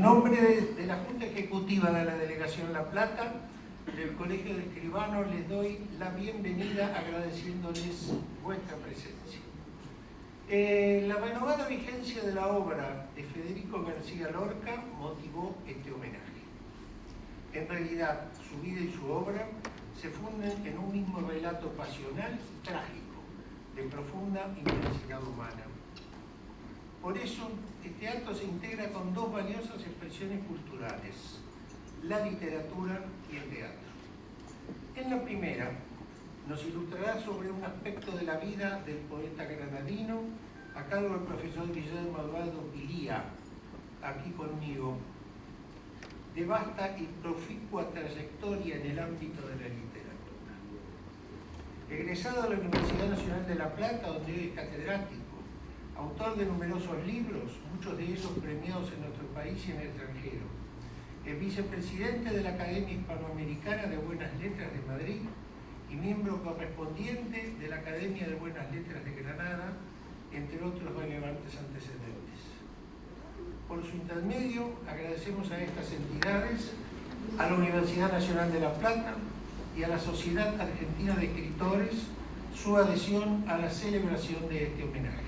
En nombre de la Junta Ejecutiva de la Delegación La Plata, del Colegio de Escribanos les doy la bienvenida agradeciéndoles vuestra presencia. Eh, la renovada vigencia de la obra de Federico García Lorca motivó este homenaje. En realidad, su vida y su obra se funden en un mismo relato pasional y trágico, de profunda intensidad humana. Por eso, este acto se integra con dos valiosas expresiones culturales, la literatura y el teatro. En la primera, nos ilustrará sobre un aspecto de la vida del poeta granadino a cargo del profesor Guillermo Eduardo Pilía, aquí conmigo, de vasta y proficua trayectoria en el ámbito de la literatura. Egresado a la Universidad Nacional de La Plata, donde hoy es catedrático, autor de numerosos libros, muchos de ellos premiados en nuestro país y en el extranjero, es vicepresidente de la Academia Hispanoamericana de Buenas Letras de Madrid y miembro correspondiente de la Academia de Buenas Letras de Granada, entre otros relevantes antecedentes. Por su intermedio, agradecemos a estas entidades, a la Universidad Nacional de La Plata y a la Sociedad Argentina de Escritores su adhesión a la celebración de este homenaje.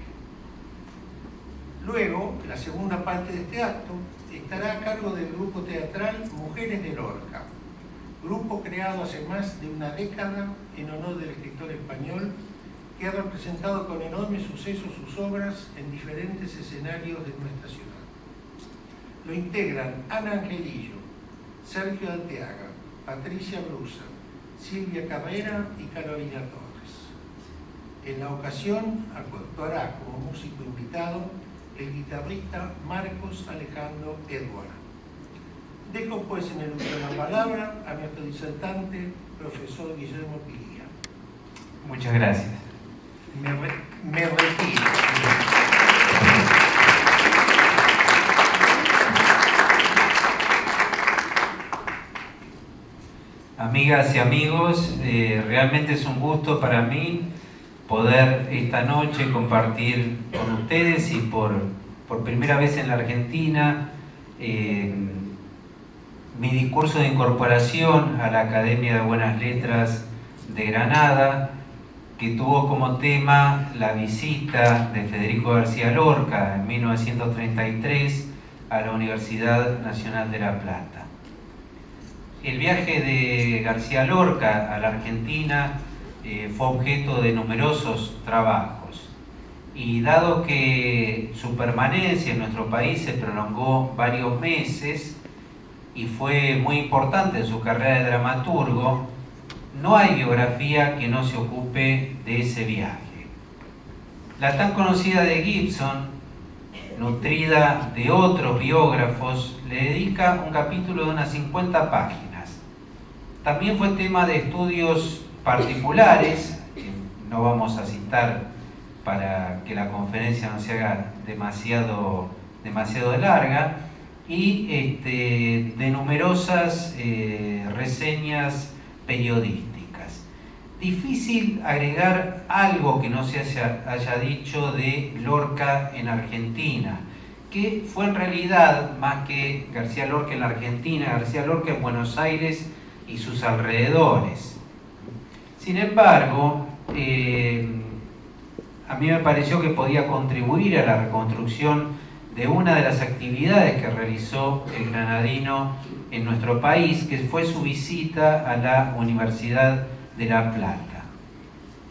Luego, la segunda parte de este acto estará a cargo del grupo teatral Mujeres de Lorca, grupo creado hace más de una década en honor del escritor español que ha representado con enorme suceso sus obras en diferentes escenarios de nuestra ciudad. Lo integran Ana Angelillo, Sergio Alteaga, Patricia Brusa, Silvia Carrera y Carolina Torres. En la ocasión actuará como músico invitado el guitarrista Marcos Alejandro Edward. Dejo pues en el uso de la palabra a nuestro disertante, profesor Guillermo Pilía. Muchas gracias. Me, me retiro. Amigas y amigos, eh, realmente es un gusto para mí poder esta noche compartir con ustedes y por, por primera vez en la Argentina eh, mi discurso de incorporación a la Academia de Buenas Letras de Granada, que tuvo como tema la visita de Federico García Lorca en 1933 a la Universidad Nacional de La Plata. El viaje de García Lorca a la Argentina eh, fue objeto de numerosos trabajos y dado que su permanencia en nuestro país se prolongó varios meses y fue muy importante en su carrera de dramaturgo, no hay biografía que no se ocupe de ese viaje. La tan conocida de Gibson, nutrida de otros biógrafos, le dedica un capítulo de unas 50 páginas. También fue tema de estudios particulares, que no vamos a citar para que la conferencia no se haga demasiado, demasiado larga, y este, de numerosas eh, reseñas periodísticas. Difícil agregar algo que no se haya, haya dicho de Lorca en Argentina, que fue en realidad más que García Lorca en la Argentina, García Lorca en Buenos Aires y sus alrededores. Sin embargo, eh, a mí me pareció que podía contribuir a la reconstrucción de una de las actividades que realizó el granadino en nuestro país, que fue su visita a la Universidad de La Plata.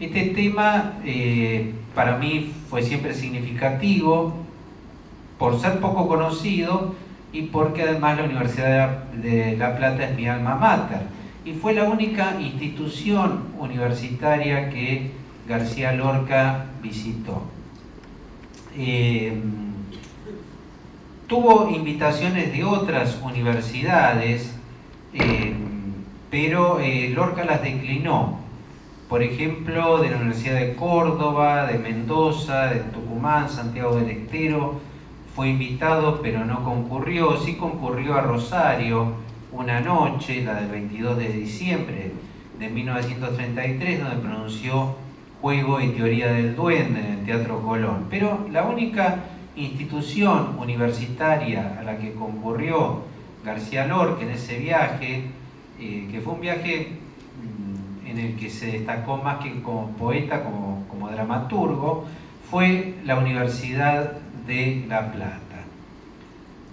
Este tema eh, para mí fue siempre significativo por ser poco conocido y porque además la Universidad de La Plata es mi alma mater y fue la única institución universitaria que García Lorca visitó. Eh, tuvo invitaciones de otras universidades, eh, pero eh, Lorca las declinó. Por ejemplo, de la Universidad de Córdoba, de Mendoza, de Tucumán, Santiago del Estero, fue invitado pero no concurrió, sí concurrió a Rosario, una noche, la del 22 de diciembre de 1933, donde pronunció Juego y Teoría del Duende en el Teatro Colón. Pero la única institución universitaria a la que concurrió García Lorca en ese viaje, eh, que fue un viaje mm, en el que se destacó más que como poeta, como, dramaturgo, fue la Universidad de La Plata.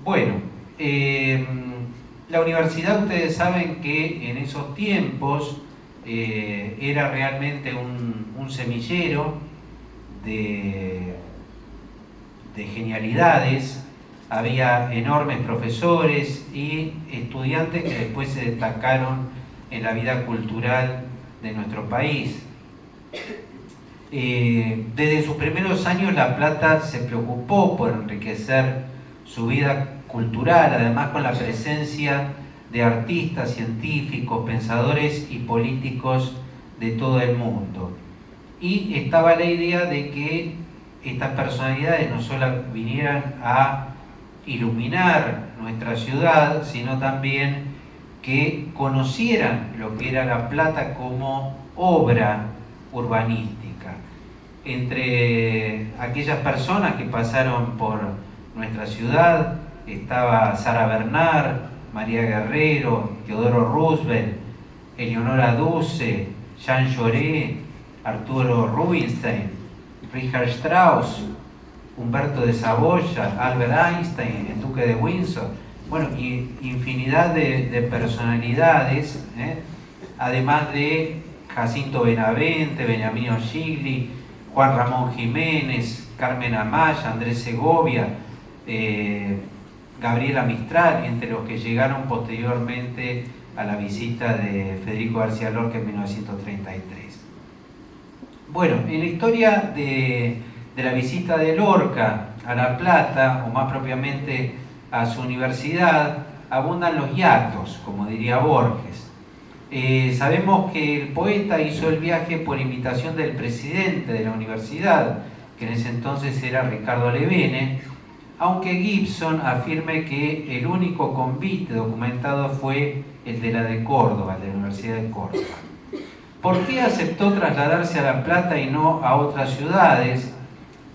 Bueno, em, la universidad ustedes saben que en esos tiempos eh, era realmente un, semillero de, de genialidades, había enormes profesores y estudiantes que después se destacaron en la vida cultural de nuestro país. Eh, desde sus primeros años La Plata se preocupó por enriquecer su vida cultural, además con la presencia de artistas, científicos, pensadores y políticos de todo el mundo. Y estaba la idea de que estas personalidades no solo vinieran a iluminar nuestra ciudad, sino también que conocieran lo que era La Plata como obra urbanística. Entre aquellas personas que pasaron por nuestra ciudad estaba Sara Bernard, María Guerrero, Teodoro Roosevelt, Eleonora Duce, Jean Jaurès, Arturo Rubinstein, Richard Strauss, Humberto de Saboya, Albert Einstein, el duque de Windsor, bueno, y infinidad de, personalidades, ¿eh? además de Jacinto Benavente, Benjamín Gigli, Juan Ramón Jiménez, Carmen Amaya, Andrés Segovia, eh, Gabriela Mistral, entre los que llegaron posteriormente a la visita de Federico García Lorca en 1933. Bueno, en la historia de, la visita de Lorca a La Plata, o más propiamente a su universidad, abundan los hiatos, como diría Borges. Eh, sabemos que el poeta hizo el viaje por invitación del presidente de la universidad, que en ese entonces era Ricardo Levene, aunque Gibson afirme que el único convite documentado fue el de la de Córdoba, de la Universidad de Córdoba. ¿Por qué aceptó trasladarse a La Plata y no a otras ciudades?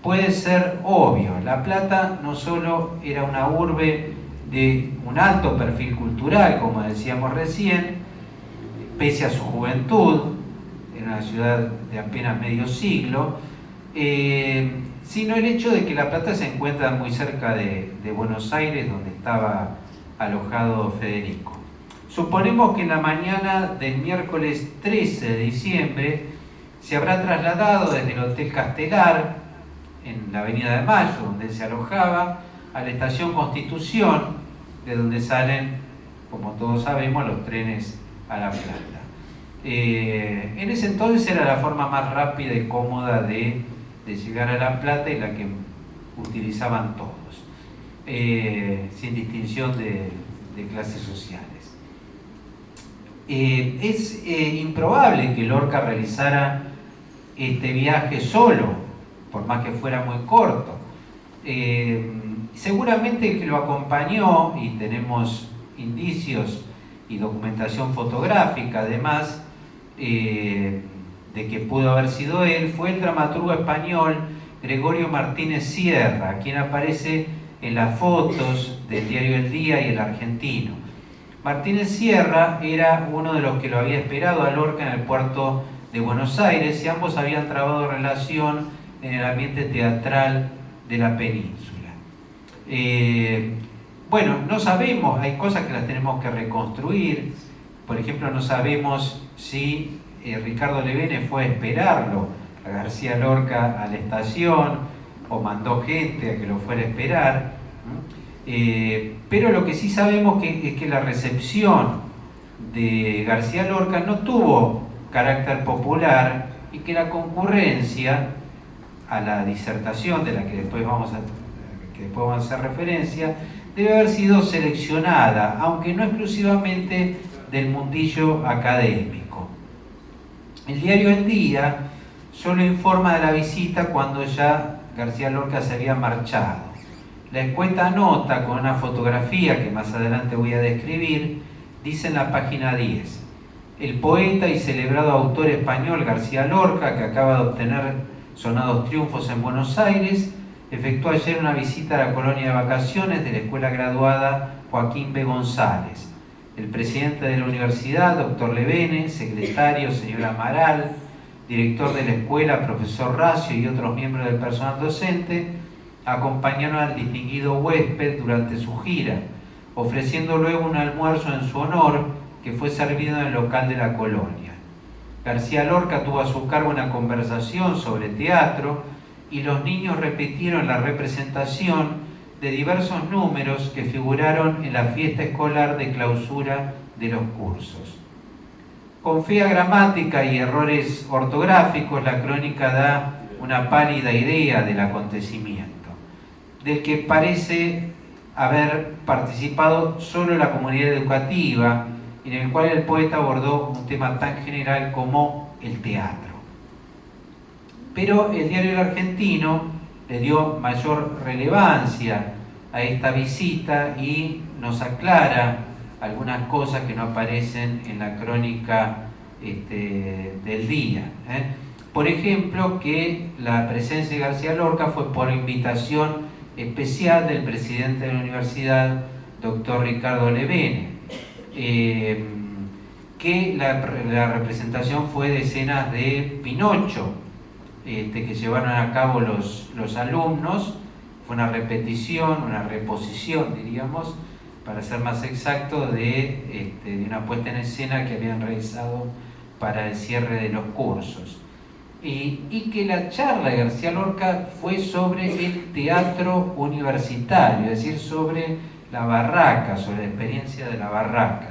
Puede ser obvio. La Plata no solo era una urbe de un alto perfil cultural, como decíamos recién, pese a su juventud, era una ciudad de apenas medio siglo, eh, sino el hecho de que La Plata se encuentra muy cerca de, Buenos Aires, donde estaba alojado Federico. Suponemos que en la mañana del miércoles 13 de diciembre se habrá trasladado desde el Hotel Castelar, en la Avenida de Mayo, donde se alojaba, a la Estación Constitución, de donde salen, como todos sabemos, los trenes a La Plata. Eh, en ese entonces era la forma más rápida y cómoda de de llegar a La Plata y la que utilizaban todos, eh, sin distinción de, clases sociales. Eh, es eh, improbable que Lorca realizara este viaje solo, por más que fuera muy corto. seguramente que lo acompañó, y tenemos indicios y documentación fotográfica además, de que pudo haber sido él fue el dramaturgo español Gregorio Martínez Sierra, quien aparece en las fotos del diario El Día y El Argentino. Martínez Sierra era uno de los que lo había esperado a Lorca en el puerto de Buenos Aires y ambos habían trabado relación en el ambiente teatral de la península. Eh, bueno, no sabemos, hay cosas que las tenemos que reconstruir, por ejemplo, no sabemos si eh, Ricardo Levene fue a esperarlo a García Lorca a la estación o mandó gente a que lo fuera a esperar. Eh, pero lo que sí sabemos es que la recepción de García Lorca no tuvo carácter popular y que la concurrencia a la disertación de la que después vamos a, que después vamos a hacer referencia debe haber sido seleccionada, aunque no exclusivamente del mundillo académico. El diario El Día solo informa de la visita cuando ya García Lorca se había marchado. La escueta nota con una fotografía que más adelante voy a describir, dice en la página 10, el poeta y celebrado autor español García Lorca, que acaba de obtener sonados triunfos en Buenos Aires, efectuó ayer una visita a la colonia de vacaciones de la escuela graduada Joaquín B. González. El presidente de la universidad, doctor Levene, secretario, señor Amaral, director de la escuela, profesor Racio y otros miembros del personal docente, acompañaron al distinguido huésped durante su gira, ofreciendo luego un almuerzo en su honor que fue servido en el local de la colonia. García Lorca tuvo a su cargo una conversación sobre teatro y los niños repitieron la representación de diversos números que figuraron en la fiesta escolar de clausura de los cursos. Con fea gramática y errores ortográficos, la crónica da una pálida idea del acontecimiento, del que parece haber participado solo la comunidad educativa, en el cual el poeta abordó un tema tan general como el teatro. Pero el diario El Argentino le dio mayor relevancia a esta visita y nos aclara algunas cosas que no aparecen en la crónica este, del día. ¿eh? Por ejemplo, que la presencia de García Lorca fue por invitación especial del presidente de la universidad, doctor Ricardo Levene, eh, que la, representación fue de escenas de Pinocho, este, que llevaron a cabo los, los alumnos, fue una repetición, una reposición, diríamos, para ser más exacto, de, este, de una puesta en escena que habían realizado para el cierre de los cursos. Y, que la charla de García Lorca fue sobre el teatro universitario, es decir, sobre la barraca, sobre la experiencia de la barraca.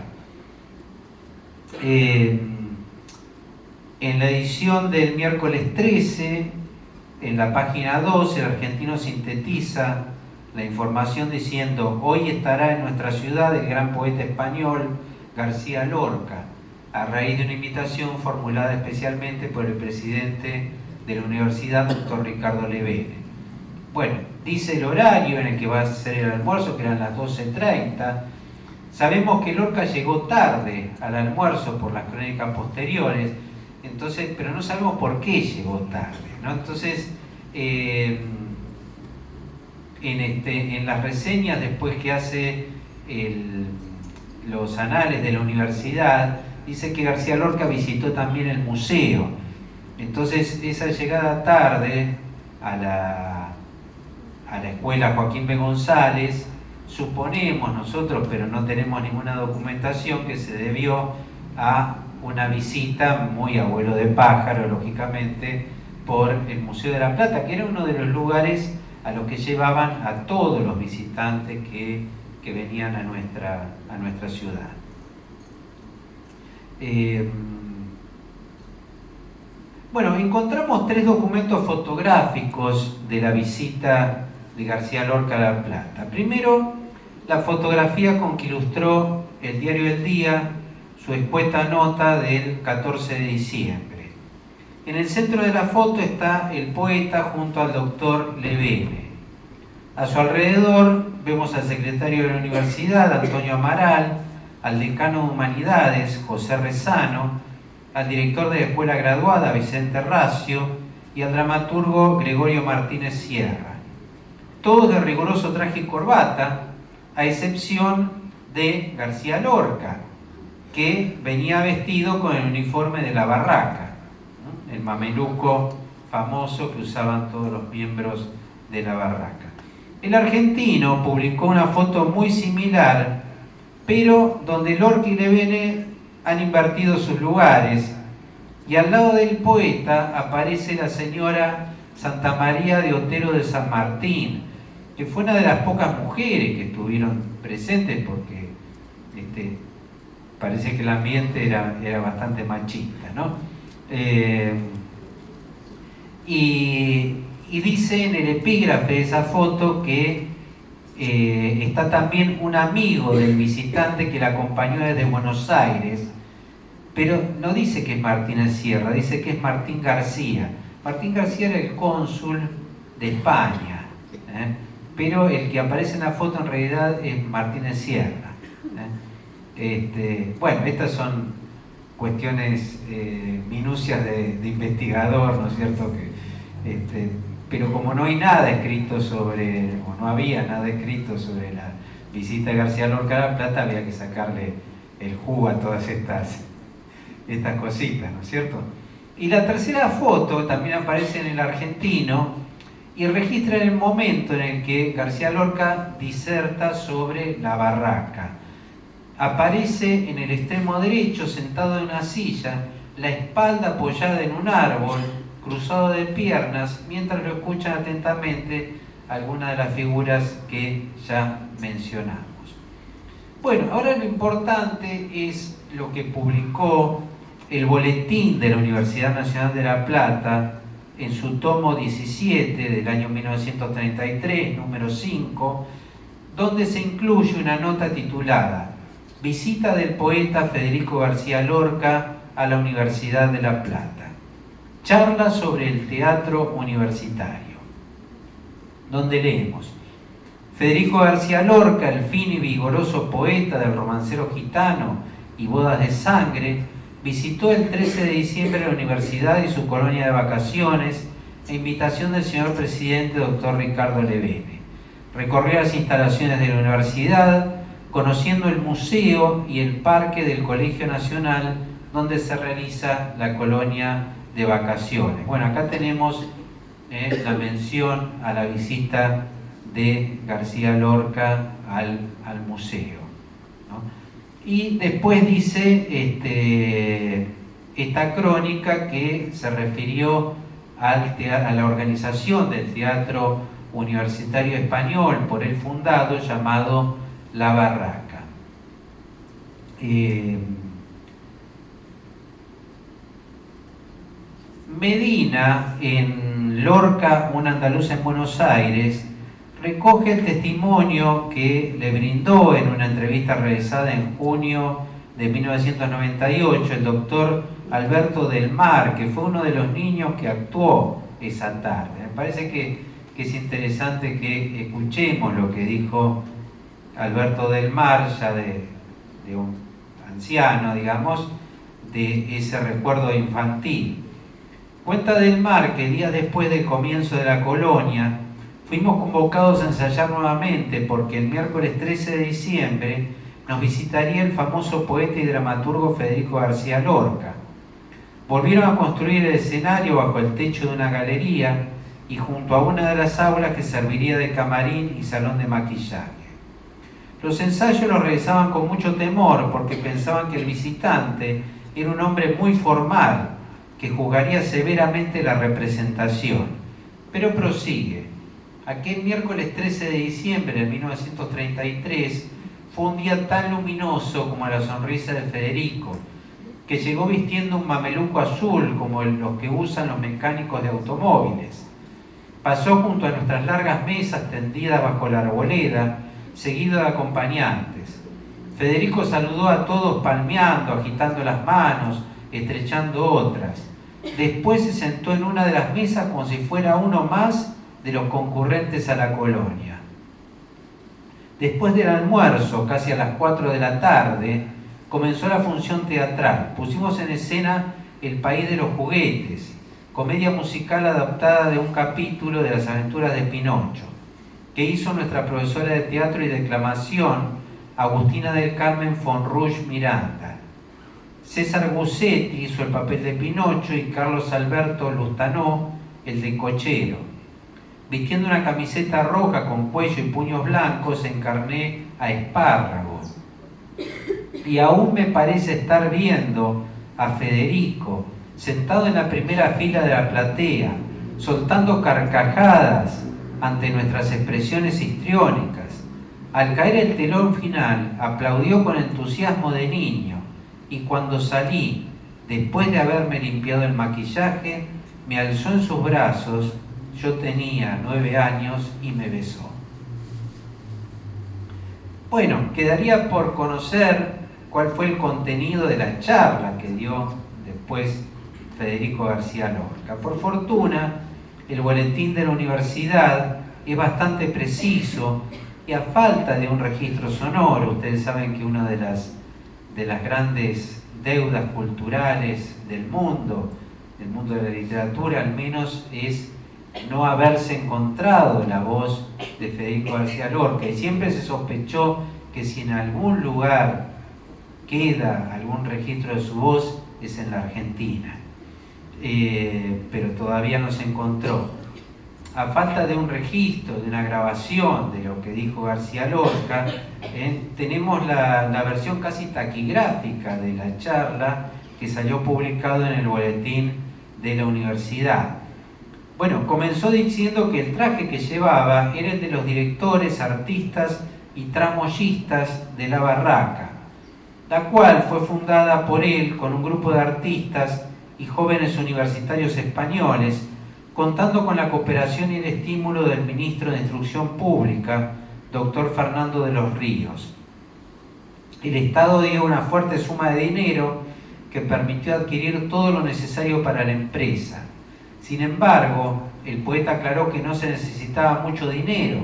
Eh, en la edición del miércoles 13, en la página 2, el argentino sintetiza la información diciendo, hoy estará en nuestra ciudad el gran poeta español García Lorca, a raíz de una invitación formulada especialmente por el presidente de la universidad, doctor Ricardo Levene. Bueno, dice el horario en el que va a ser el almuerzo, que eran las 12.30. Sabemos que Lorca llegó tarde al almuerzo por las crónicas posteriores, entonces, pero no sabemos por qué llegó tarde. Entonces, eh, en, este, en las reseñas después que hace los anales de la universidad, dice que García Lorca visitó también el museo. Entonces, esa llegada tarde a la, a la escuela Joaquín B. González, suponemos nosotros, pero no tenemos ninguna documentación, que se debió a una visita muy abuelo de pájaro, lógicamente, por el Museo de la Plata, que era uno de los lugares a los que llevaban a todos los visitantes que, venían a nuestra, a nuestra ciudad. Eh, bueno, encontramos tres documentos fotográficos de la visita de García Lorca a La Plata. Primero, la fotografía con que ilustró el diario El Día su escueta nota del 14 de diciembre. En el centro de la foto está el poeta junto al doctor Levene. A su alrededor vemos al secretario de la universidad, Antonio Amaral, al decano de Humanidades, José Rezano, al director de la escuela graduada, Vicente Racio, y al dramaturgo Gregorio Martínez Sierra. Todos de riguroso traje y corbata, a excepción de García Lorca, que venía vestido con el uniforme de la barraca, el mameluco famoso que usaban todos los miembros de la barraca. El argentino publicó una foto muy similar, pero donde Lorca y Levene han invertido sus lugares, y al lado del poeta aparece la señora Santa María de Otero de San Martín, que fue una de las pocas mujeres que estuvieron presentes porque este, parece que el ambiente era, era bastante machista, ¿no? Eh, y, dice en el epígrafe de esa foto que eh, está también un amigo del visitante que la acompañó desde Buenos Aires, pero no dice que es Martínez Sierra, dice que es Martín García. Martín García era el cónsul de España, ¿eh? pero el que aparece en la foto en realidad es Martínez Sierra. Este, bueno, estas son cuestiones, eh, minucias de, investigador, ¿no es cierto? Que, este, pero como no hay nada escrito sobre, o no había nada escrito sobre la visita de García Lorca a La Plata, había que sacarle el jugo a todas estas, estas cositas, ¿no es cierto? Y la tercera foto también aparece en el argentino y registra el momento en el que García Lorca diserta sobre la barraca. Aparece en el extremo derecho, sentado en una silla, la espalda apoyada en un árbol, cruzado de piernas, mientras lo escuchan atentamente algunas de las figuras que ya mencionamos. Bueno, ahora lo importante es lo que publicó el boletín de la Universidad Nacional de La Plata en su tomo 17 del año 1933, número 5, donde se incluye una nota titulada Visita del poeta Federico García Lorca a la Universidad de La Plata. Charla sobre el teatro universitario, donde leemos Federico García Lorca, el fino y vigoroso poeta del romancero gitano y bodas de sangre, visitó el 13 de diciembre la universidad y su colonia de vacaciones a invitación del señor presidente doctor Ricardo Levene. Recorrió las instalaciones de la universidad, conociendo el museo y el parque del Colegio Nacional donde se realiza la colonia de vacaciones. Bueno, acá tenemos eh, la mención a la visita de García Lorca al, al museo. Y después dice este, esta crónica que se refirió al a la organización del Teatro Universitario Español por él fundado llamado La Barraca. Eh, Medina, en Lorca, un andaluz en Buenos Aires, recoge el testimonio que le brindó en una entrevista realizada en junio de 1998 el doctor Alberto del Mar, que fue uno de los niños que actuó esa tarde. Me parece que, es interesante que escuchemos lo que dijo Alberto del Mar, ya de, un anciano, digamos, de ese recuerdo infantil. Cuenta del Mar que días después del comienzo de la colonia, Fuimos convocados a ensayar nuevamente porque el miércoles 13 de diciembre nos visitaría el famoso poeta y dramaturgo Federico García Lorca. Volvieron a construir el escenario bajo el techo de una galería y junto a una de las aulas que serviría de camarín y salón de maquillaje. Los ensayos los realizaban con mucho temor porque pensaban que el visitante era un hombre muy formal que juzgaría severamente la representación. Pero prosigue. Aquel miércoles 13 de diciembre de 1933 fue un día tan luminoso como la sonrisa de Federico, que llegó vistiendo un mameluco azul como los que usan los mecánicos de automóviles. Pasó junto a nuestras largas mesas tendidas bajo la arboleda, seguido de acompañantes. Federico saludó a todos palmeando, agitando las manos, estrechando otras. Después se sentó en una de las mesas como si fuera uno más de los concurrentes a la colonia. Después del almuerzo, casi a las 4 de la tarde, comenzó la función teatral. Pusimos en escena El País de los Juguetes, comedia musical adaptada de un capítulo de las aventuras de Pinocho, que hizo nuestra profesora de teatro y declamación, Agustina del Carmen Fonrush Miranda. César Gussetti hizo el papel de Pinocho y Carlos Alberto Lustanó el de Cochero. Vistiendo una camiseta roja con cuello y puños blancos, encarné a Espárrago. Y aún me parece estar viendo a Federico sentado en la primera fila de la platea, soltando carcajadas ante nuestras expresiones histriónicas. Al caer el telón final, aplaudió con entusiasmo de niño y cuando salí, después de haberme limpiado el maquillaje, me alzó en sus brazos yo tenía nueve años y me besó. Bueno, quedaría por conocer cuál fue el contenido de la charla que dio después Federico García Lorca. Por fortuna, el boletín de la universidad es bastante preciso y a falta de un registro sonoro, ustedes saben que una de las, de las grandes deudas culturales del mundo, del mundo de la literatura al menos, es no haberse encontrado la voz de Federico García Lorca. Y siempre se sospechó que si en algún lugar queda algún registro de su voz es en la Argentina, eh, pero todavía no se encontró. A falta de un registro, de una grabación de lo que dijo García Lorca, eh, tenemos la, la versión casi taquigráfica de la charla que salió publicado en el boletín de la universidad. Bueno, comenzó diciendo que el traje que llevaba era el de los directores, artistas y tramoyistas de la barraca, la cual fue fundada por él con un grupo de artistas y jóvenes universitarios españoles, contando con la cooperación y el estímulo del ministro de Instrucción Pública, doctor Fernando de los Ríos. El Estado dio una fuerte suma de dinero que permitió adquirir todo lo necesario para la empresa. Sin embargo, el poeta aclaró que no se necesitaba mucho dinero,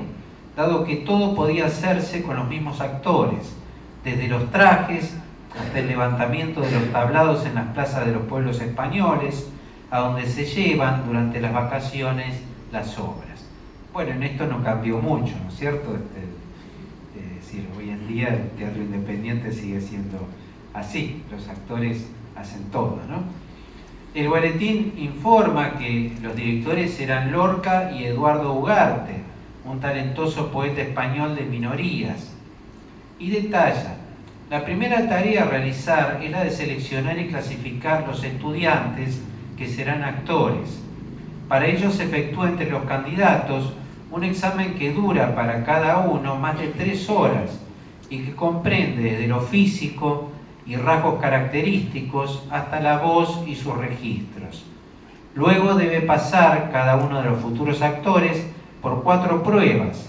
dado que todo podía hacerse con los mismos actores, desde los trajes hasta el levantamiento de los tablados en las plazas de los pueblos españoles, a donde se llevan durante las vacaciones las obras. Bueno, en esto no cambió mucho, ¿no es cierto? Este, eh, es decir, hoy en día el teatro independiente sigue siendo así, los actores hacen todo, ¿no? El boletín informa que los directores eran Lorca y Eduardo Ugarte, un talentoso poeta español de minorías, y detalla, la primera tarea a realizar es la de seleccionar y clasificar los estudiantes que serán actores. Para ello se efectúa entre los candidatos un examen que dura para cada uno más de tres horas y que comprende desde lo físico, y rasgos característicos hasta la voz y sus registros. Luego debe pasar cada uno de los futuros actores por cuatro pruebas,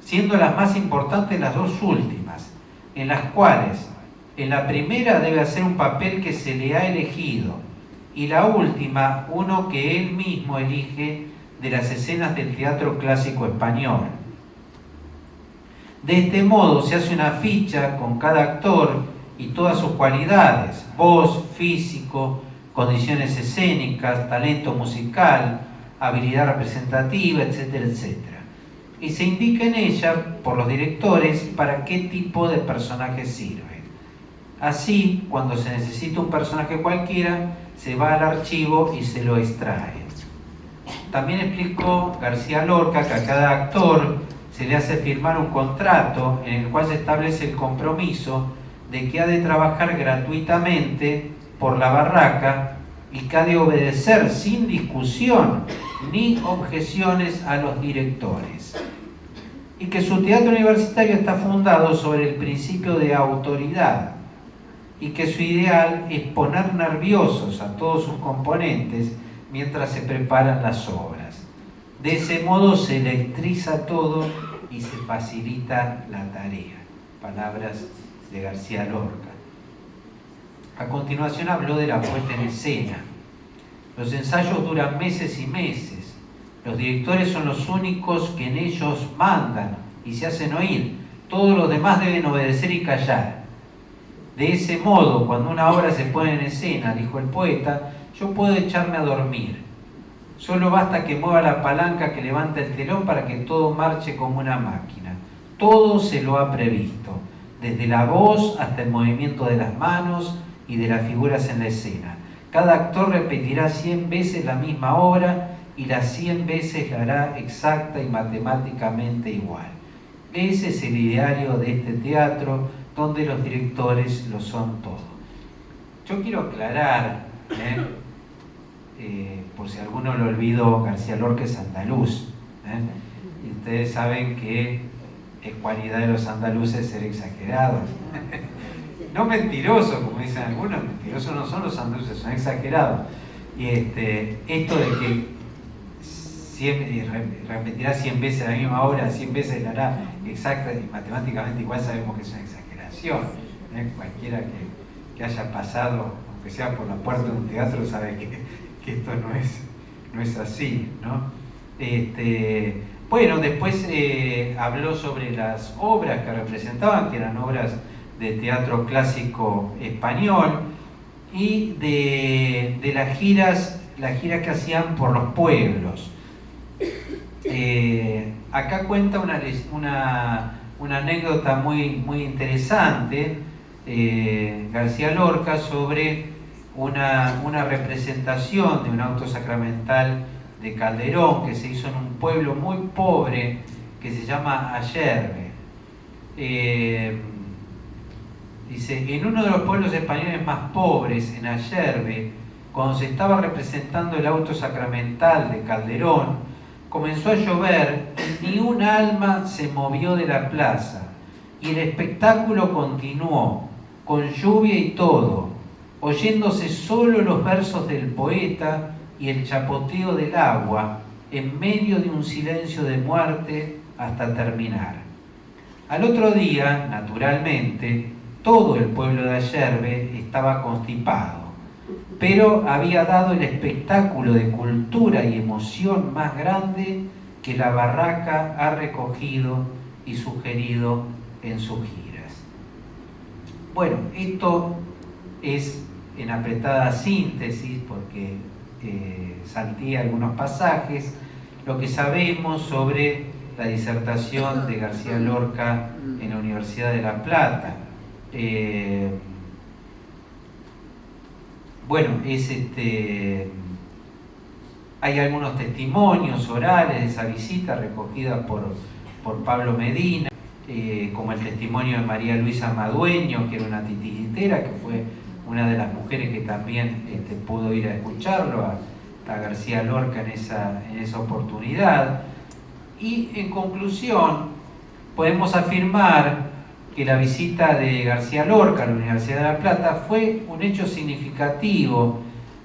siendo las más importantes las dos últimas, en las cuales en la primera debe hacer un papel que se le ha elegido y la última uno que él mismo elige de las escenas del teatro clásico español. De este modo se hace una ficha con cada actor y todas sus cualidades, voz, físico, condiciones escénicas, talento musical, habilidad representativa, etcétera, etcétera. Y se indica en ella por los directores para qué tipo de personaje sirve. Así, cuando se necesita un personaje cualquiera, se va al archivo y se lo extrae. También explicó García Lorca que a cada actor se le hace firmar un contrato en el cual se establece el compromiso de que ha de trabajar gratuitamente por la barraca y que ha de obedecer sin discusión ni objeciones a los directores. Y que su teatro universitario está fundado sobre el principio de autoridad y que su ideal es poner nerviosos a todos sus componentes mientras se preparan las obras. De ese modo se electriza todo y se facilita la tarea. Palabras de García Lorca. A continuación habló de la puesta en escena. Los ensayos duran meses y meses. Los directores son los únicos que en ellos mandan y se hacen oír. Todos los demás deben obedecer y callar. De ese modo, cuando una obra se pone en escena, dijo el poeta, yo puedo echarme a dormir. Solo basta que mueva la palanca que levanta el telón para que todo marche como una máquina. Todo se lo ha previsto desde la voz hasta el movimiento de las manos y de las figuras en la escena. Cada actor repetirá 100 veces la misma obra y las 100 veces la hará exacta y matemáticamente igual. Ese es el ideario de este teatro donde los directores lo son todo. Yo quiero aclarar, ¿eh? Eh, por si alguno lo olvidó, García Lorca es andaluz. ¿eh? Ustedes saben que es cualidad de los andaluces ser exagerados. no mentirosos, como dicen algunos, mentirosos no son los andaluces, son exagerados. Y este, esto de que repetirá 100 veces la misma obra, 100 veces la hará exacta y matemáticamente igual sabemos que es una exageración. ¿eh? Cualquiera que, haya pasado, aunque sea por la puerta de un teatro, sabe que, esto no es, no es así. ¿no? Este, bueno, después eh, habló sobre las obras que representaban, que eran obras de teatro clásico español, y de, las giras, las giras que hacían por los pueblos. eh, acá cuenta una, una, anécdota muy, muy interesante, eh, García Lorca, sobre una, una, representación de un auto sacramental de Calderón que se hizo en un pueblo muy pobre que se llama Ayerbe. Eh, dice, en uno de los pueblos españoles más pobres, en Ayerbe, cuando se estaba representando el auto sacramental de Calderón, comenzó a llover y ni un alma se movió de la plaza. Y el espectáculo continuó, con lluvia y todo, oyéndose solo los versos del poeta y el chapoteo del agua en medio de un silencio de muerte hasta terminar. Al otro día, naturalmente, todo el pueblo de Ayerbe estaba constipado pero había dado el espectáculo de cultura y emoción más grande que la barraca ha recogido y sugerido en sus giras. Bueno, esto es en apretada síntesis, porque eh, salté algunos pasajes, lo que sabemos sobre la disertación de García Lorca en la Universidad de La Plata. Eh, bueno, es este, hay algunos testimonios orales de esa visita recogida por, por Pablo Medina, eh, como el testimonio de María Luisa Madueño, que era una titiritera, que fue una de las mujeres que también este, pudo ir a escucharlo, a, García Lorca en esa, en esa oportunidad. Y en conclusión, podemos afirmar que la visita de García Lorca a la Universidad de La Plata fue un hecho significativo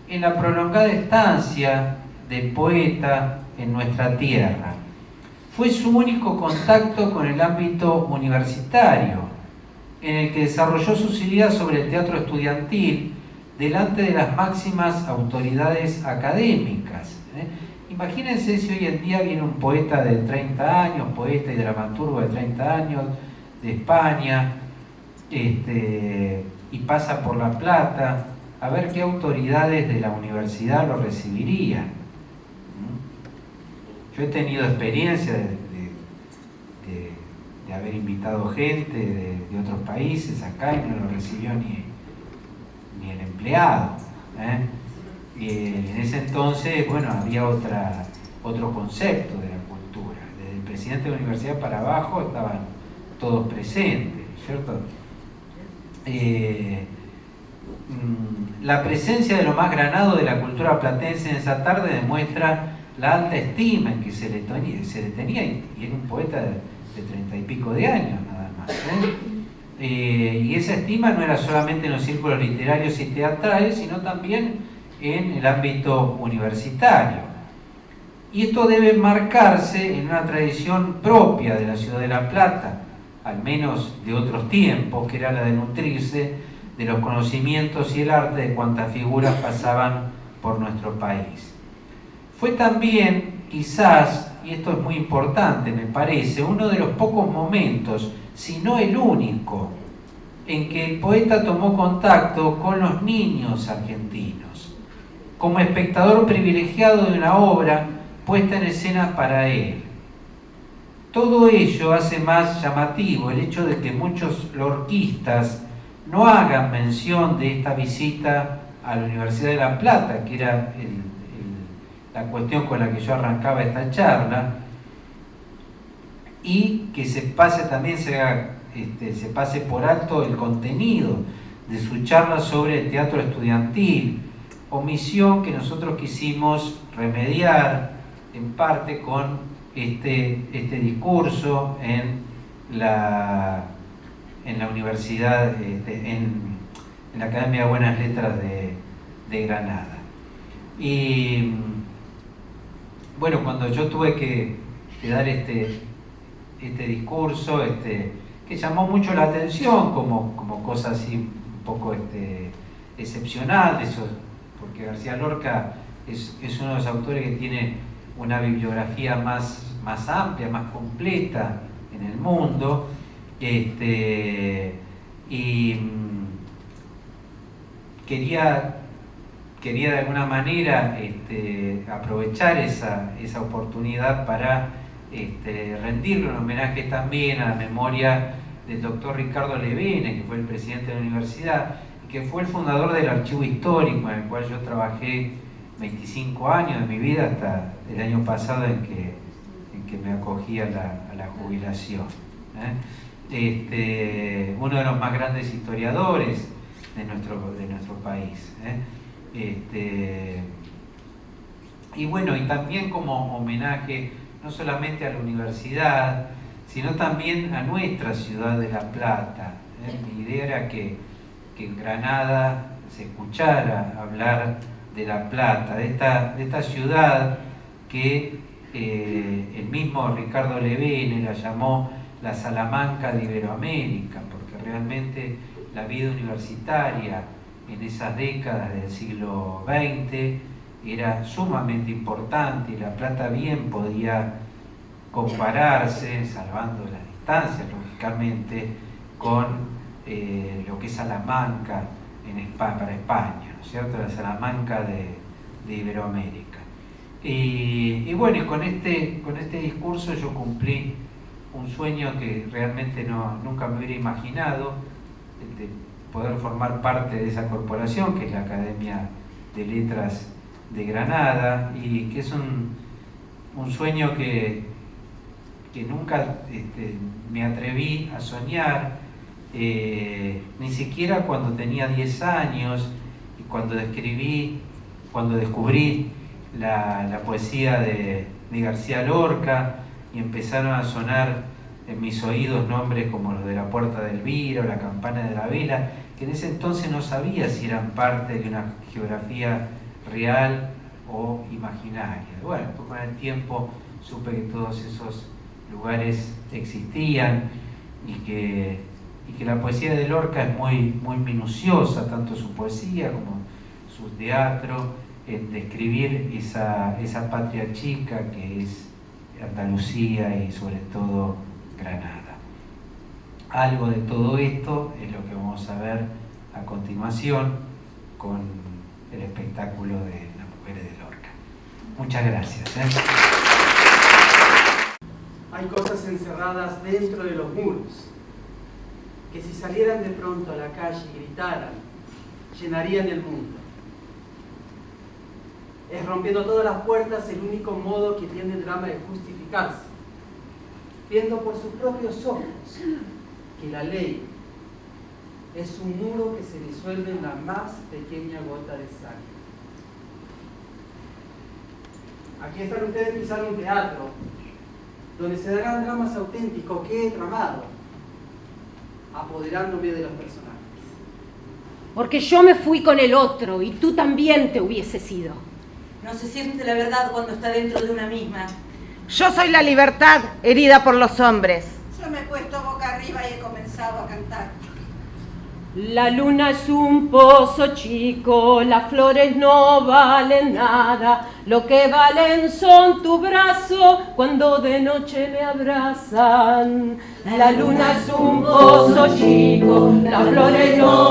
en la prolongada estancia del poeta en nuestra tierra. Fue su único contacto con el ámbito universitario, en el que desarrolló sus ideas sobre el teatro estudiantil delante de las máximas autoridades académicas. ¿eh? Imagínense si hoy en día viene un poeta de 30 años, poeta y dramaturgo de 30 años, de España este, y pasa por La Plata, a ver qué autoridades de la universidad lo recibirían. Yo he tenido experiencia de, haber invitado gente de, otros países acá y no lo recibió ni, ni el empleado. ¿eh? En ese entonces, bueno, había otra, otro concepto de la cultura. Desde el presidente de la universidad para abajo estaban todos presentes, ¿cierto? Eh, mm, la presencia de lo más granado de la cultura platense en esa tarde demuestra la alta estima en que se le, tenía, y era un poeta de treinta y pico de años nada más. ¿eh? Eh, y esa estima no era solamente en los círculos literarios y teatrales, sino también en el ámbito universitario. Y esto debe marcarse en una tradición propia de la ciudad de La Plata, al menos de otros tiempos, que era la de nutrirse de los conocimientos y el arte de cuantas figuras pasaban por nuestro país. Fue también, quizás, y esto es muy importante, me parece, uno de los pocos momentos, si no el único, en que el poeta tomó contacto con los niños argentinos, como espectador privilegiado de una obra puesta en escena para él todo ello hace más llamativo el hecho de que muchos lorquistas no hagan mención de esta visita a la Universidad de La Plata, que era la cuestión con la que yo arrancaba esta charla, y que se pase también, se, este, se pase por alto el contenido de su charla sobre el teatro estudiantil, omisión que nosotros quisimos remediar en parte con este, este discurso en la, en la Universidad, este, en, la Academia de Buenas Letras de, Granada. Y bueno, cuando yo tuve que, dar este, este discurso, este, que llamó mucho la atención como, como cosa así un poco este, excepcional, porque García Lorca es, es uno de los autores que tiene una bibliografía más, más amplia, más completa en el mundo. Este, y mm, quería quería de alguna manera este, aprovechar esa, oportunidad para este, rendirle un homenaje también a la memoria del doctor Ricardo Levene, que fue el presidente de la universidad, que fue el fundador del archivo histórico, en el cual yo trabajé 25 años de mi vida hasta el año pasado en que, que me acogí a la, jubilación. ¿eh? Este, uno de los más grandes historiadores de nuestro, de nuestro país. ¿eh? Este, y bueno, y también como homenaje no solamente a la universidad, sino también a nuestra ciudad de La Plata. ¿eh? Mi idea era que, en Granada se escuchara hablar de La Plata, de esta, de esta ciudad que eh, el mismo Ricardo Levene la llamó la Salamanca de Iberoamérica, porque realmente la vida universitaria en esas décadas del siglo XX era sumamente importante y La Plata bien podía compararse, salvando las distancias lógicamente, con eh, lo que es Salamanca en para España, ¿no es cierto? La Salamanca de, Iberoamérica. Y, bueno, y con este, con este discurso yo cumplí un sueño que realmente no, nunca me hubiera imaginado, de poder formar parte de esa corporación, que es la Academia de Letras de Granada, y que es un, sueño que, que nunca este, me atreví a soñar, eh, ni siquiera cuando tenía 10 años cuando escribí, cuando descubrí la, poesía de, de García Lorca y empezaron a sonar en mis oídos nombres como los de la Puerta del Viro, la Campana de la Vela, que en ese entonces no sabía si eran parte de una geografía real o imaginaria. Bueno, con el tiempo supe que todos esos lugares existían y que, que la poesía de Lorca es muy, muy minuciosa, tanto su poesía como su teatro, en describir esa, esa patria chica que es Andalucía y sobre todo Granada. Algo de todo esto es lo que vamos a ver a continuación con el espectáculo de las mujeres de Lorca. Muchas gracias. ¿eh? Hay cosas encerradas dentro de los muros, que si salieran de pronto a la calle y gritaran, llenarían el mundo. Es rompiendo todas las puertas el único modo que tiene el drama de justificarse viendo por sus propios ojos que la ley es un muro que se disuelve en la más pequeña gota de sangre. Aquí están ustedes en un teatro, donde se darán dramas auténticos que he tramado, apoderándome de los personajes. Porque yo me fui con el otro y tú también te hubieses ido. No se siente la verdad cuando está dentro de una misma. Yo soy la libertad herida por los hombres. Yo me he puesto boca arriba y he comenzado a cantar. La luna es un pozo chico, las flores no valen nada, lo que valen son tu brazo cuando de noche me abrazan. La luna es un pozo chico, las flores no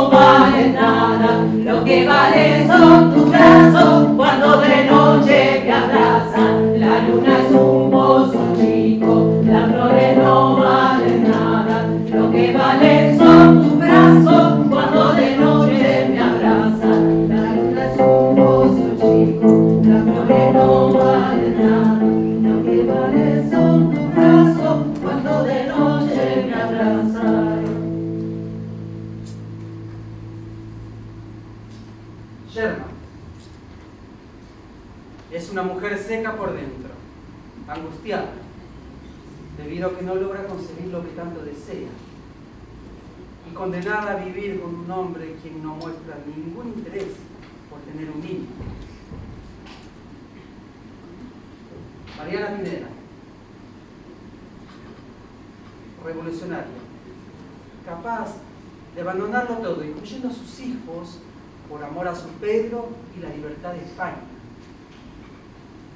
amor a su Pedro y la libertad de España.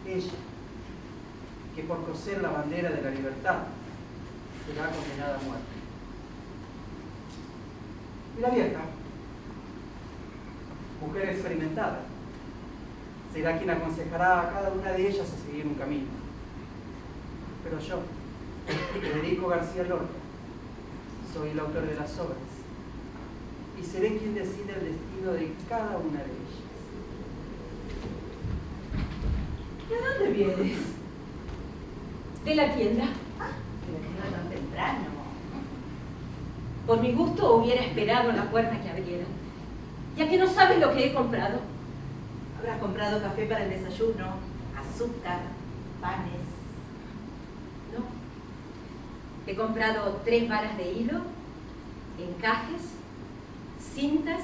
Ella, que por coser la bandera de la libertad, será condenada a muerte. Y la vieja, mujer experimentada, será quien aconsejará a cada una de ellas a seguir un camino. Pero yo, Federico García Lorca, soy el autor de las obras y seré quien decida el destino de cada una de ellas. ¿De dónde vienes? ¿De la tienda? Pero no tan temprano. Por mi gusto hubiera esperado en la puerta que abrieran. Ya que no sabes lo que he comprado. Habrás comprado café para el desayuno, azúcar, panes. No. He comprado tres varas de hilo, encajes, cintas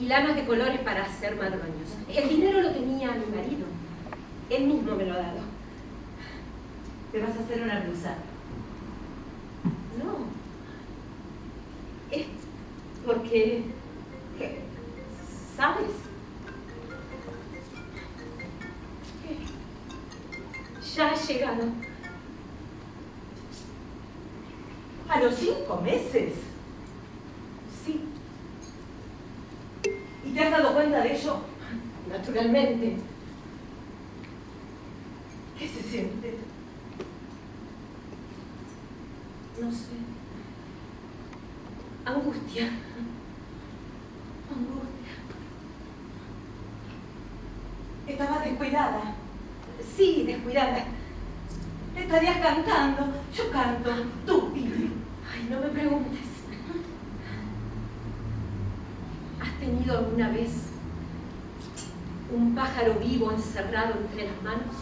y lanas de colores para hacer madroños. El dinero lo tenía mi marido. Él mismo me lo ha dado. ¿Te vas a hacer una blusa? No. Es porque... ¿Sabes? Ya ha llegado. ¿A los cinco meses? Sí, ¿Y te has dado cuenta de ello? naturalmente. ¿Qué se siente? No sé. Angustia. Angustia. Estaba descuidada. Sí, descuidada. Estarías cantando. Yo canto. Tú pide. Ay, no me preguntes. ¿Has tenido alguna vez un pájaro vivo encerrado entre las manos?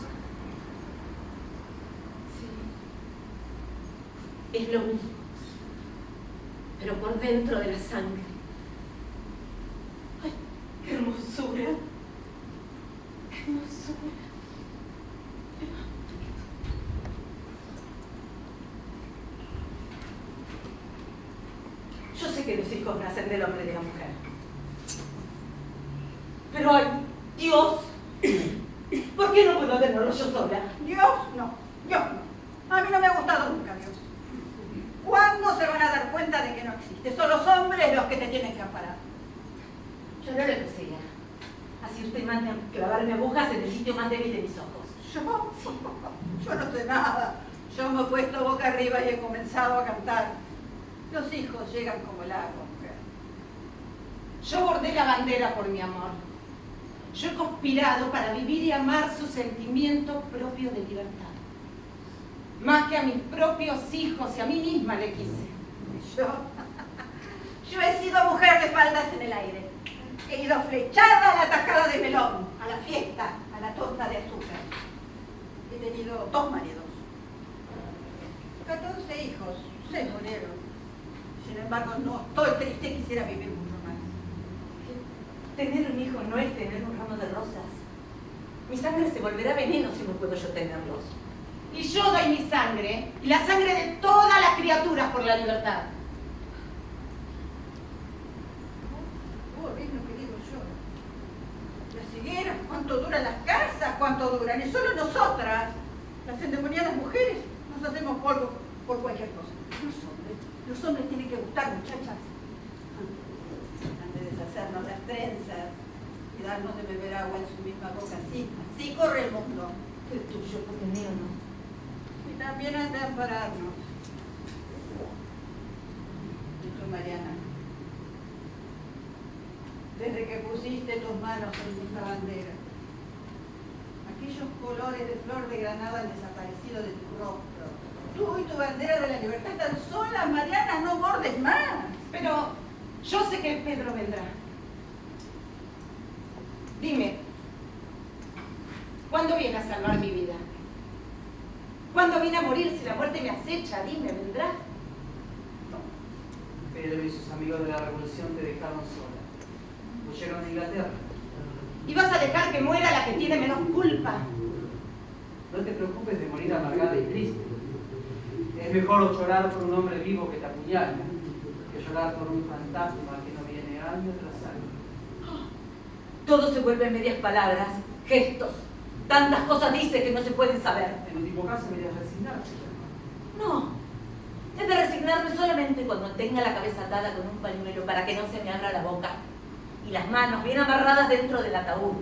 Sí. Es lo mismo, pero por dentro de la sangre. ¡Ay, qué hermosura! ¡Qué hermosura! Yo sé que los hijos nacen del hombre y de la mujer. Pero ay, Dios, ¿por qué no puedo tenerlo yo sola? Dios no, Dios no. A mí no me ha gustado nunca Dios. ¿Cuándo se van a dar cuenta de que no existe? Son los hombres los que te tienen que amparar. Yo no lo sea. Así usted manda a clavarme agujas en el sitio más débil de mis ojos. Yo, yo no sé nada. Yo me he puesto boca arriba y he comenzado a cantar. Los hijos llegan como el agua, mujer. Yo bordé la bandera por mi amor. Yo he conspirado para vivir y amar su sentimiento propio de libertad. Más que a mis propios hijos y a mí misma le quise. Yo, yo he sido mujer de faldas en el aire. He ido flechada a la de melón, a la fiesta, a la torta de azúcar. He tenido dos maridos. 14 hijos, se murieron. Sin embargo, no estoy triste, quisiera vivir mucho. Tener un hijo no es tener un ramo de rosas. Mi sangre se volverá veneno si no puedo yo tenerlos. Y yo doy mi sangre y la sangre de todas las criaturas por la libertad. Vos ves lo que digo yo. Las higueras, cuánto duran las casas, cuánto duran. Y solo nosotras, las endemoniadas mujeres, nos hacemos polvo por cualquier cosa. Los hombres, los hombres tienen que gustar, muchachas. De deshacernos las trenzas y darnos de beber agua en su misma boca. Así, así corre el mundo. El tuyo, porque el mío no. Y también han de ampararnos. Tú, Mariana, desde que pusiste tus manos en nuestra bandera, aquellos colores de flor de granada han desaparecido de tu rostro. Tú y tu bandera de la libertad están solas, Mariana, no bordes más. Pero yo sé que Pedro vendrá. Dime, ¿cuándo viene a salvar mi vida? ¿Cuándo viene a morir si la muerte me acecha? Dime, ¿vendrá? Pedro y sus amigos de la revolución te dejaron sola. Huyeron de Inglaterra. ¿Y vas a dejar que muera la que tiene menos culpa? No te preocupes de morir amargada y triste. Es mejor llorar por un hombre vivo que te apuñala llorar por un fantasma que no viene año tras año. Todo se vuelve en medias palabras, gestos. Tantas cosas dice que no se pueden saber. En último caso, deberías resignarte. No. He de resignarme solamente cuando tenga la cabeza atada con un pañuelo para que no se me abra la boca y las manos bien amarradas dentro del ataúd.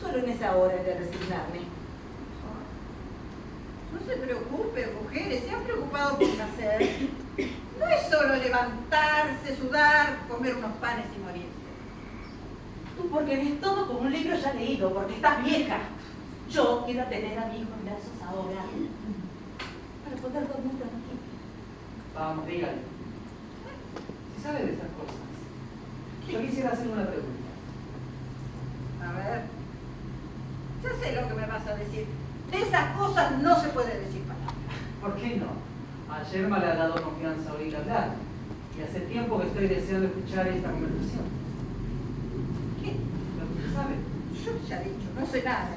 Solo en esa hora de resignarme. No se preocupe, mujeres, se han preocupado por nacer. No es solo levantarse, sudar, comer unos panes y morirse. Tú porque ves todo como un libro ya leído, porque estás vieja. Yo quiero tener a mi hijo en brazos ahora. Para poder dormir tranquila. Vamos, dígale. Si sabe de estas cosas, yo quisiera hacer una pregunta. A ver, ya sé lo que me vas a decir. De esas cosas no se puede decir palabra. ¿Por qué no? Ayer me le ha dado confianza oír hablar. Y hace tiempo que estoy deseando escuchar esta conversación. ¿Qué? Lo que usted sabe. Yo ya he dicho, no sé nada.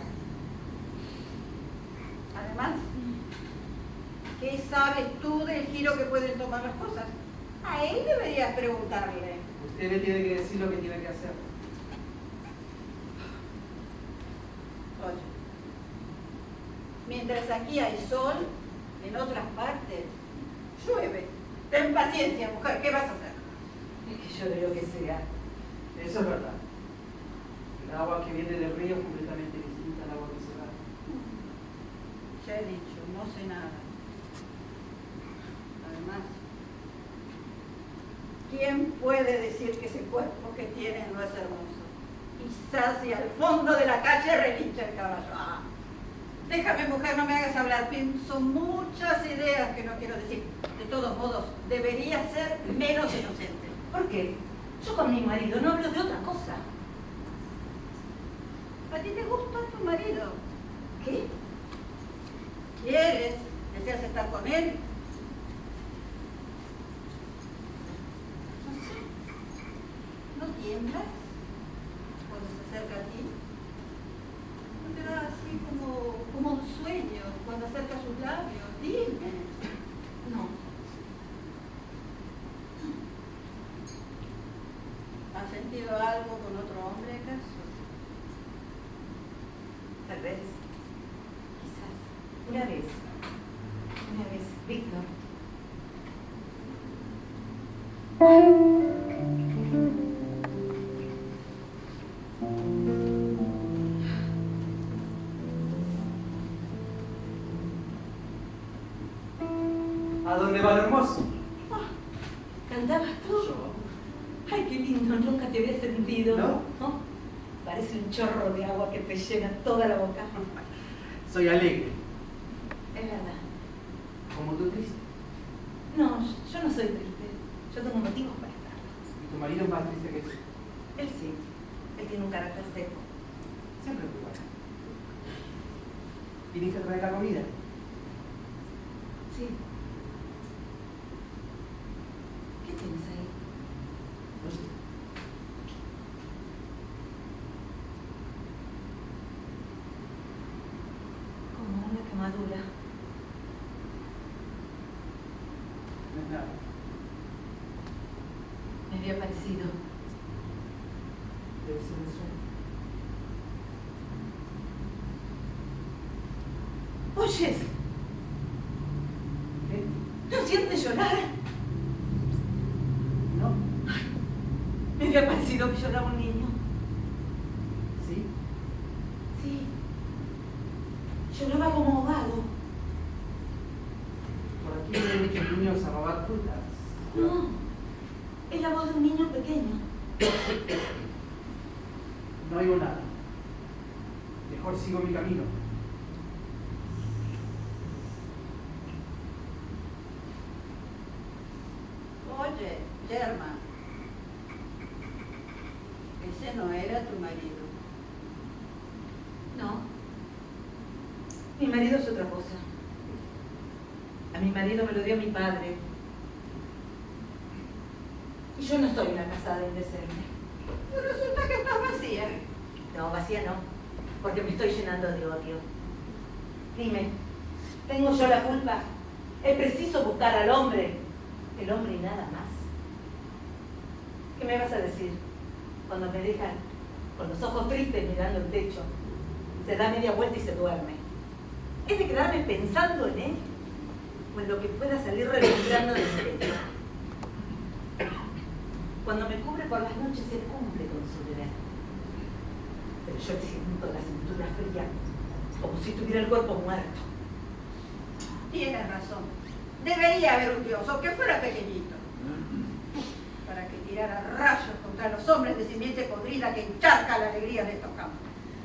Además, ¿qué sabes tú del giro que pueden tomar las cosas? A él deberías preguntarle. Usted le tiene que decir lo que tiene que hacer. Oye, mientras aquí hay sol, en otras partes llueve. Ten paciencia, mujer, ¿qué vas a hacer? Es que yo de lo que sea. Eso es verdad. El agua que viene del río es completamente distinta al agua que se va. Ya he dicho, no sé nada. Además, ¿quién puede decir que ese cuerpo que tienes no es hermoso? Quizás si al fondo de la calle relincha el caballo. Ah, déjame, mujer, no me hagas hablar. Pienso muchas ideas que no quiero decir. De todos modos, debería ser menos inocente. ¿Por qué? Yo con mi marido no hablo de otra cosa. ¿A ti te gusta tu marido? ¿Qué? ¿Quieres? ¿Deseas estar con él? No sé. ¿No tiemblas cuando se acerca a ti? ¿No te da así como, como un sueño cuando acerca sus labios? Dime. No. ¿Has sentido algo con otro hombre acaso? Tal vez. Quizás. Una vez. Una vez. Víctor. ¿A dónde va lo hermoso? ¿Cantabas tú? Yo. Ay, qué lindo, nunca te había sentido. ¿No? Parece un chorro de agua que te llena toda la boca. Soy alegre, Es verdad. como tú triste. No, yo no soy triste. Yo tengo motivos para estar. Y tu marido es más triste que tú. Él sí. Él tiene un carácter seco. Siempre es igual. ¿Viniste a traer la comida? Sí. ¿Qué tienes ahí? Como una quemadura. No es nada. Me había parecido. Debe ser un sueño. ¿Oyes? ¿Qué? ¿No sientes llorar? ¿No? Me había parecido que lloraba un niño. ¿Sí? Sí. Lloraba como ahogado. Por aquí vienen muchos niños a robar frutas. No. Es la voz de un niño pequeño. No oigo nada. Mejor sigo mi camino. Oye, Germa. Ese no era tu marido. No. Mi marido es otra cosa. A mi marido me lo dio mi padre. Y yo no soy una casada indecente. Pero resulta que estás vacía. No, vacía no. Porque me estoy llenando de odio. Dime, ¿tengo yo la culpa? ¿Es preciso buscar al hombre? El hombre y nada más. ¿Qué me vas a decir? Cuando me dejan con los ojos tristes mirando el techo, se da media vuelta y se duerme. ¿Es de quedarme pensando en él? ¿O en lo que pueda salir reventando de mi pecho? Cuando me cubre por las noches, él cumple con su deber. Pero yo siento la cintura fría, como si tuviera el cuerpo muerto. Tienes razón. Debería haber un dios, aunque fuera pequeñito. Para que tirara rayos contra los hombres de simiente podrida que encharca la alegría de estos campos.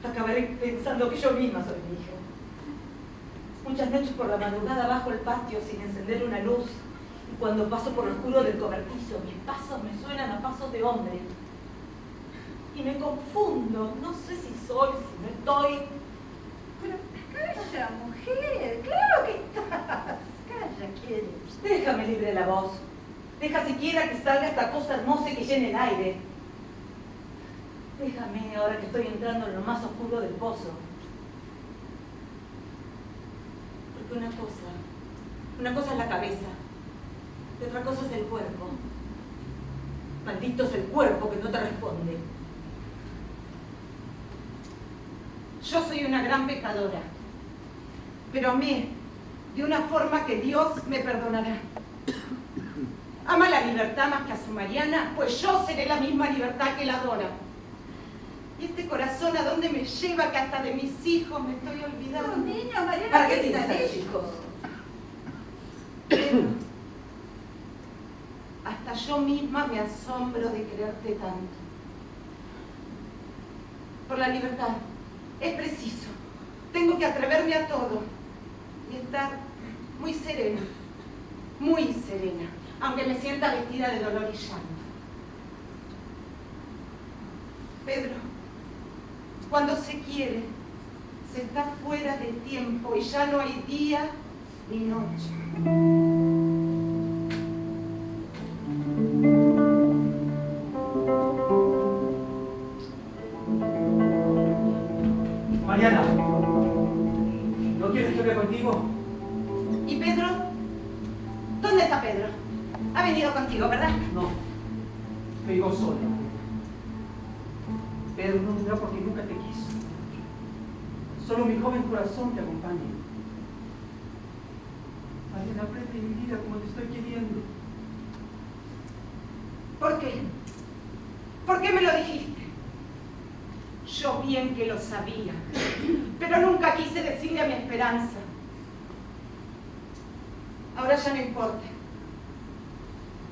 Acabaré pensando que yo misma soy mi hija. Muchas noches por la madrugada bajo el patio sin encender una luz. Y cuando paso por lo oscuro del cobertizo, mis pasos me suenan a pasos de hombre. Y me confundo. No sé si soy, si no estoy. Pero calla, mujer, claro que estás. Calla, ¿quién? Déjame libre la voz. Deja siquiera que salga esta cosa hermosa y que llene el aire. Déjame ahora que estoy entrando en lo más oscuro del pozo. Porque una cosa, una cosa es la cabeza y otra cosa es el cuerpo. Maldito es el cuerpo que no te responde. Yo soy una gran pecadora, pero amé de una forma que Dios me perdonará. Ama la libertad más que a su Mariana, pues yo seré la misma libertad que la adora. Y este corazón a dónde me lleva que hasta de mis hijos me estoy olvidando. niños, Mariana, ¿Para qué tienes hijos? Hasta yo misma me asombro de quererte tanto. Por la libertad es preciso. Tengo que atreverme a todo y estar muy serena, muy serena, aunque me sienta vestida de dolor y llanto. Pedro, cuando se quiere, se está fuera de tiempo y ya no hay día ni noche. Corazón te aprende mi vida como te estoy queriendo. ¿Por qué? ¿Por qué me lo dijiste? Yo bien que lo sabía, pero nunca quise decirle a mi esperanza. Ahora ya no importa.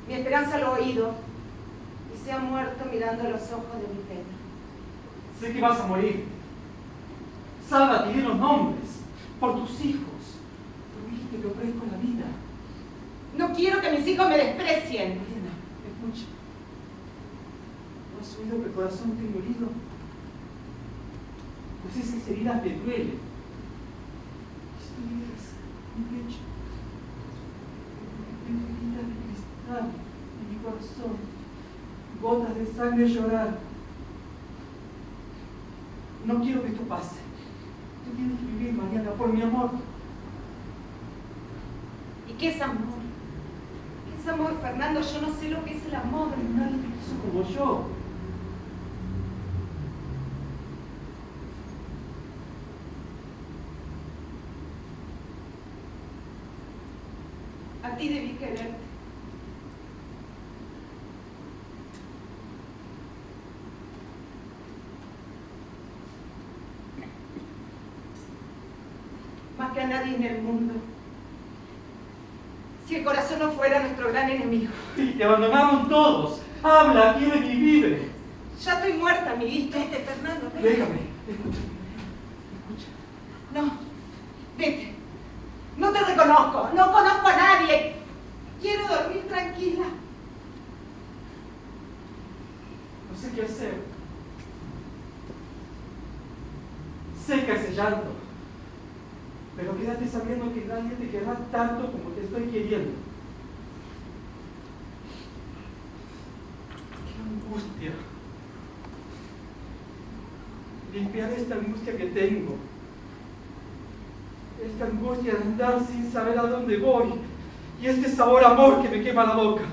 Mi esperanza lo ha oído y se ha muerto mirando los ojos de mi Pedro. Sé que vas a morir. Sálvate y di los nombres por tus hijos. Prohibiste que ofrezco la vida. No quiero que mis hijos me desprecien. Escucha. ¿No has oído que el corazón tengo herido? Pues esas heridas me duelen. Estoy heridas mi pecho. Tengo heridas de cristal en mi corazón. Gotas de sangre llorar. No quiero que esto pase. Tú tienes que vivir, Mariana, por mi amor. ¿Y qué es amor? ¿Qué es amor, Fernando? Yo no sé lo que es el amor. Nadie te quiso como yo. A ti debí quererte. Más que a nadie en el mundo. Si el corazón no fuera nuestro gran enemigo. Y te abandonaron todos. Habla, quiere vivir. Ya estoy muerta, amiguito. Vete, Fernando, vete. Déjame. Escucha. Escucha. No, vete. No te reconozco, no conozco a nadie. Quiero dormir tranquila. No sé qué hacer. Seca ese llanto. Pero quédate sabiendo que nadie te querrá tanto como te estoy queriendo. ¡Qué angustia! Limpiar esta angustia que tengo. Esta angustia de andar sin saber a dónde voy. Y este sabor amor que me quema la boca.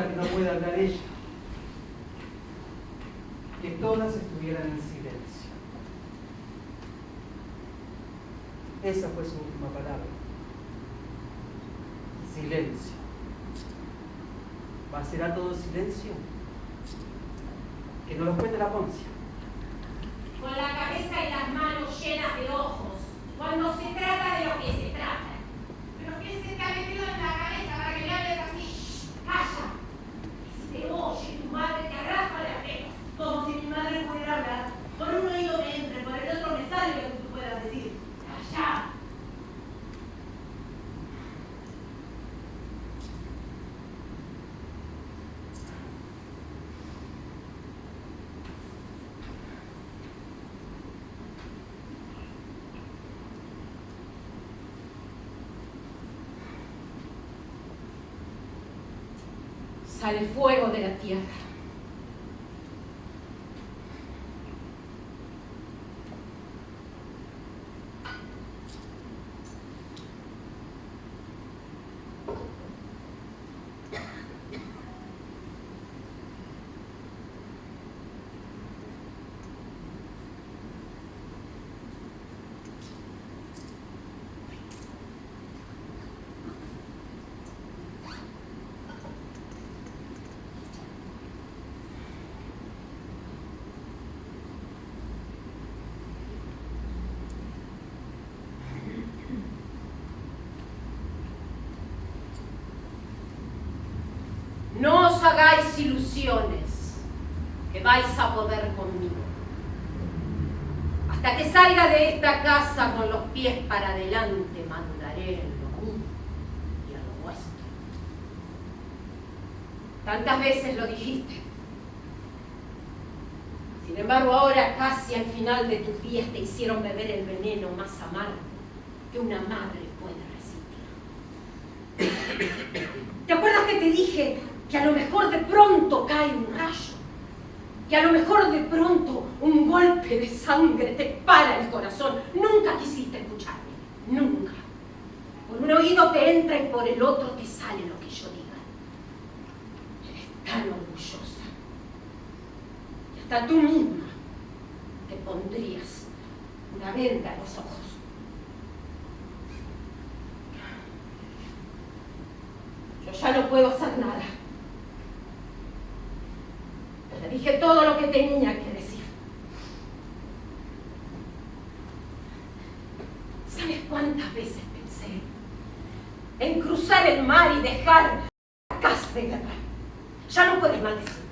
Que no pueda hablar ella, que todas estuvieran en silencio. Esa fue su última palabra. Silencio. ¿Va ¿Será todo silencio? Que no lo cuente la Poncia. Con la cabeza y las manos llenas de ojos, cuando se trata de lo que se trata. Pero ¿qué se ha metido en la cabeza para que me hables así? ¡Calla! all she sale fuego de la tierra. No os hagáis ilusiones que vais a poder conmigo. Hasta que salga de esta casa con los pies para adelante, mandaré en lo mío y a lo vuestro. Tantas veces lo dijiste. Sin embargo, ahora casi al final de tus días te hicieron beber el veneno más amargo que una madre puede resistir. ¿Te acuerdas que te dije que a lo mejor de pronto cae un Que a lo mejor de pronto un golpe de sangre te para el corazón. Nunca quisiste escucharme, nunca. Por un oído te entra y por el otro te sale lo que yo diga. Eres tan orgullosa. Y hasta tú misma te pondrías una venda en los ojos. Yo ya no puedo hacer nada. Le dije todo lo que tenía que decir. ¿Sabes cuántas veces pensé en cruzar el mar y dejar la casa de guerra? Ya no puedes maldecirme.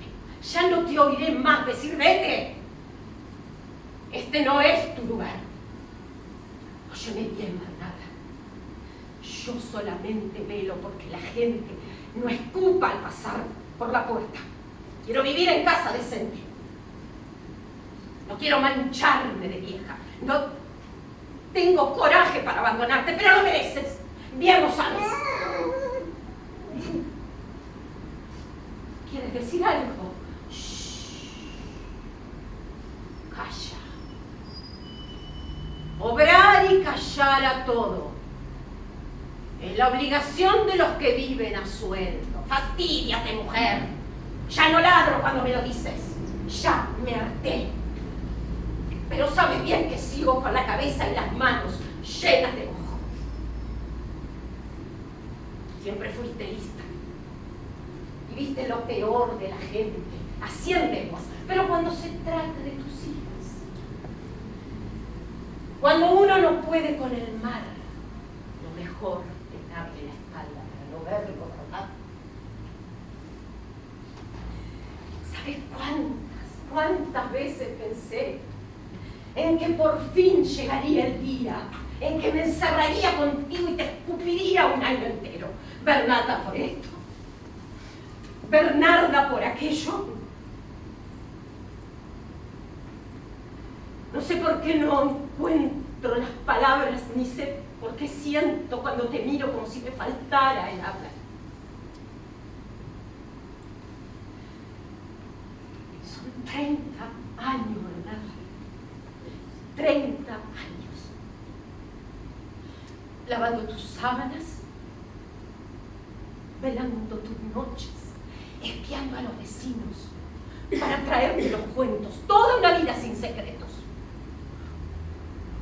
Ya no te oiré más decir vete. Este no es tu lugar. Óyeme bien, Bernarda. Yo solamente velo porque la gente no escupa al pasar por la puerta. Quiero vivir en casa decente. No quiero mancharme de vieja. No tengo coraje para abandonarte, pero lo mereces. Bien lo sabes. ¿Quieres decir algo? Shh. Calla. Obrar y callar a todo. Es la obligación de los que viven a sueldo. Fastidiate, mujer. Ya no ladro cuando me lo dices. Ya me harté. Pero sabes bien que sigo con la cabeza y las manos llenas de mojo. Siempre fuiste lista. Y viste lo peor de la gente. Haciendo Pero cuando se trata de tus hijas, cuando uno no puede con el mal, lo mejor es darle la espalda para no verlo rodar. ¿Sabes cuántas, cuántas veces pensé en que por fin llegaría el día en que me encerraría contigo y te escupiría un año entero? Bernarda por esto, Bernarda por aquello. No sé por qué no encuentro las palabras, ni sé por qué siento cuando te miro como si me faltara el habla. Son 30 años. 30 años. Lavando tus sábanas, velando tus noches, espiando a los vecinos para traerte los cuentos. Toda una vida sin secretos.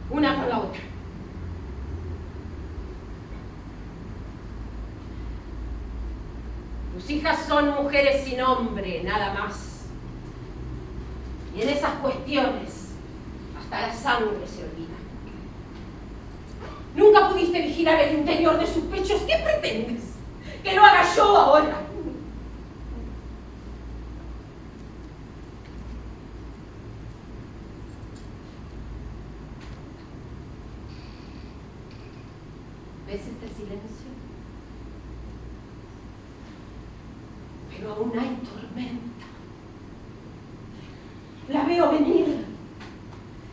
Una con la otra. Tus hijas son mujeres sin hombre, nada más. Y en esas cuestiones, hasta la sangre se olvida. Nunca pudiste vigilar el interior de sus pechos. ¿Qué pretendes? Que lo haga yo ahora. ¿Ves este silencio? Pero aún hay tormenta. La veo venir.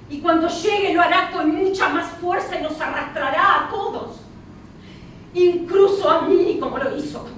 Y cuando llegue lo hará con mucha más y nos arrastrará a todos. Incluso a mí como lo hizo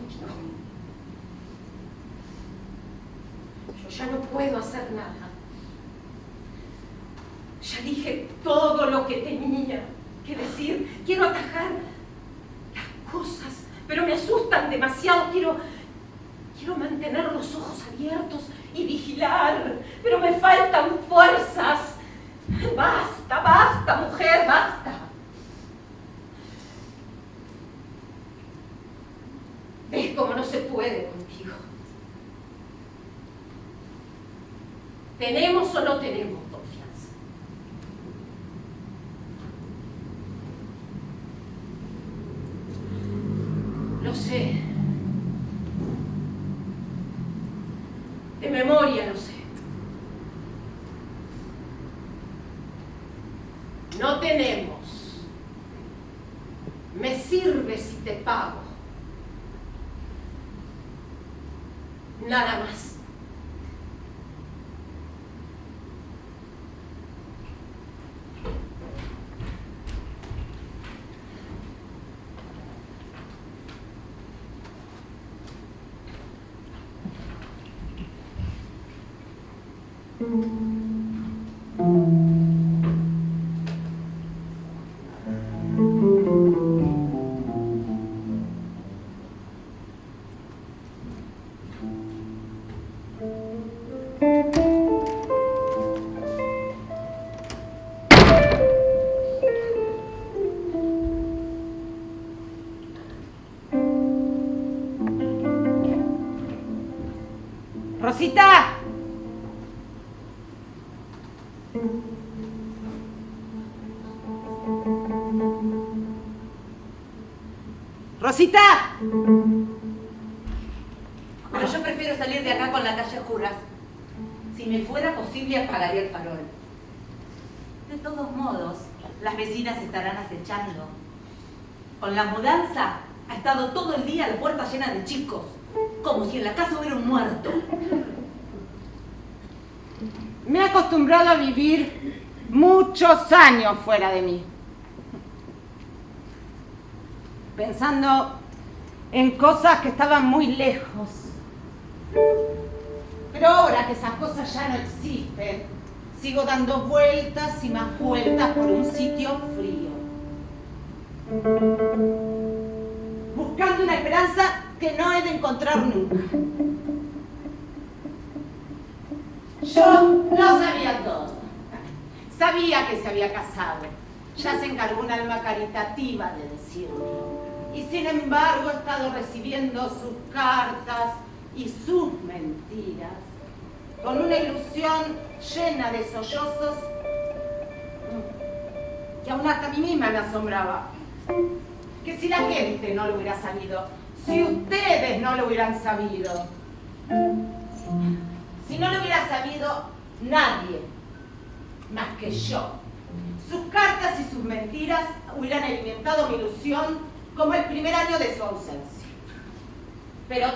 Rosita. Pero yo prefiero salir de acá con la calle Juras. Si me fuera posible, apagaría el farol. De todos modos, las vecinas estarán acechando. Con la mudanza, ha estado todo el día la puerta llena de chicos, como si en la casa hubiera un muerto. Me he acostumbrado a vivir muchos años fuera de mí. Pensando en cosas que estaban muy lejos. Pero ahora que esas cosas ya no existen, sigo dando vueltas y más vueltas por un sitio frío. Buscando una esperanza que no he de encontrar nunca. Yo lo sabía todo. Sabía que se había casado. Ya se encargó un alma caritativa de decirlo. Y sin embargo he estado recibiendo sus cartas y sus mentiras. Con una ilusión llena de sollozos que aún hasta a mí misma me asombraba. Que si la gente no lo hubiera sabido, si ustedes no lo hubieran sabido, si no lo hubiera sabido nadie más que yo, sus cartas y sus mentiras hubieran alimentado mi ilusión como el primer año de su ausencia. Pero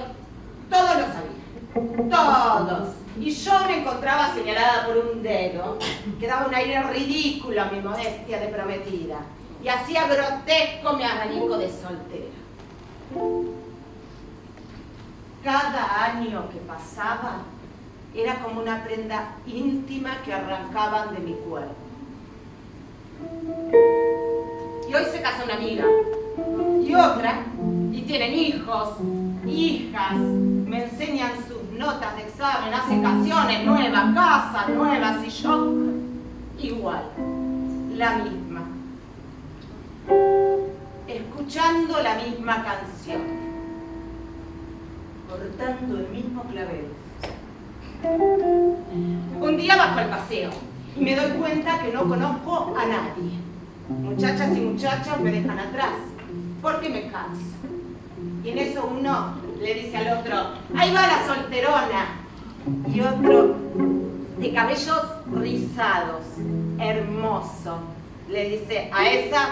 todos lo sabían, todos. Y yo me encontraba señalada por un dedo que daba un aire ridículo a mi modestia de prometida y hacía grotesco mi abanico de soltera. Cada año que pasaba era como una prenda íntima que arrancaban de mi cuerpo. Y hoy se casa una amiga y otra, y tienen hijos, hijas, me enseñan sus notas de examen, hacen canciones nuevas, casas nuevas, y yo igual, la misma, escuchando la misma canción, cortando el mismo clavel. Un día bajo el paseo y me doy cuenta que no conozco a nadie. Muchachas y muchachos me dejan atrás porque me canso. Y en eso uno le dice al otro, ahí va la solterona. Y otro, de cabellos rizados, hermoso, le dice, a esa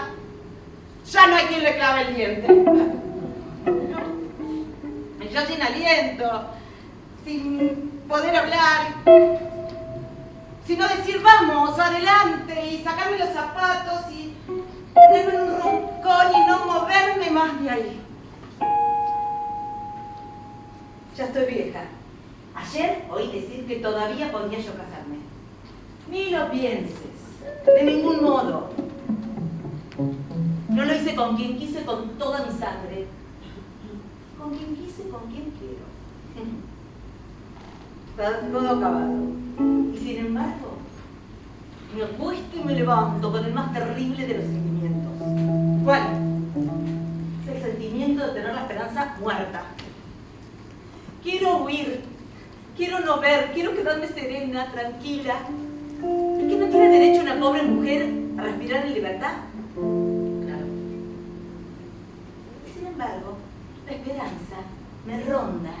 ya no hay quien le clave el diente. Y yo sin aliento, sin poder hablar, sino decir vamos, adelante, y sacarme los zapatos y ponerme en un roncón y no moverme más de ahí. Ya estoy vieja. Ayer oí decir que todavía podía yo casarme. Ni lo pienses, de ningún modo. No lo hice con quien quise con toda mi sangre. Con quien quise, con quien quiero. Todo acabado. Y sin embargo, me acuesto y me levanto con el más terrible de los sentimientos. ¿Cuál? Es el sentimiento de tener la esperanza muerta. Quiero huir, quiero no ver, quiero quedarme serena, tranquila. ¿Es que no tiene derecho una pobre mujer a respirar en libertad? Claro. Sin embargo, la esperanza me ronda,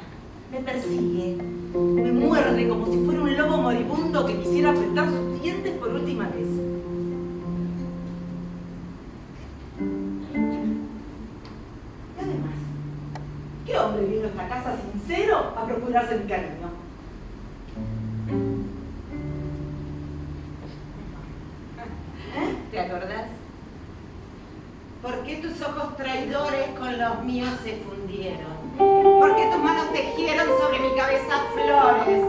me persigue, me muerde como si fuera un lobo moribundo que quisiera apretar sus dientes por última vez. Y además, ¿qué hombre vino a esta casa sincero a procurarse mi cariño? ¿Eh? ¿Te acordás? ¿Por qué tus ojos traidores con los míos se fundieron? ¿Por qué tus manos tejieron sobre mi cabeza flores?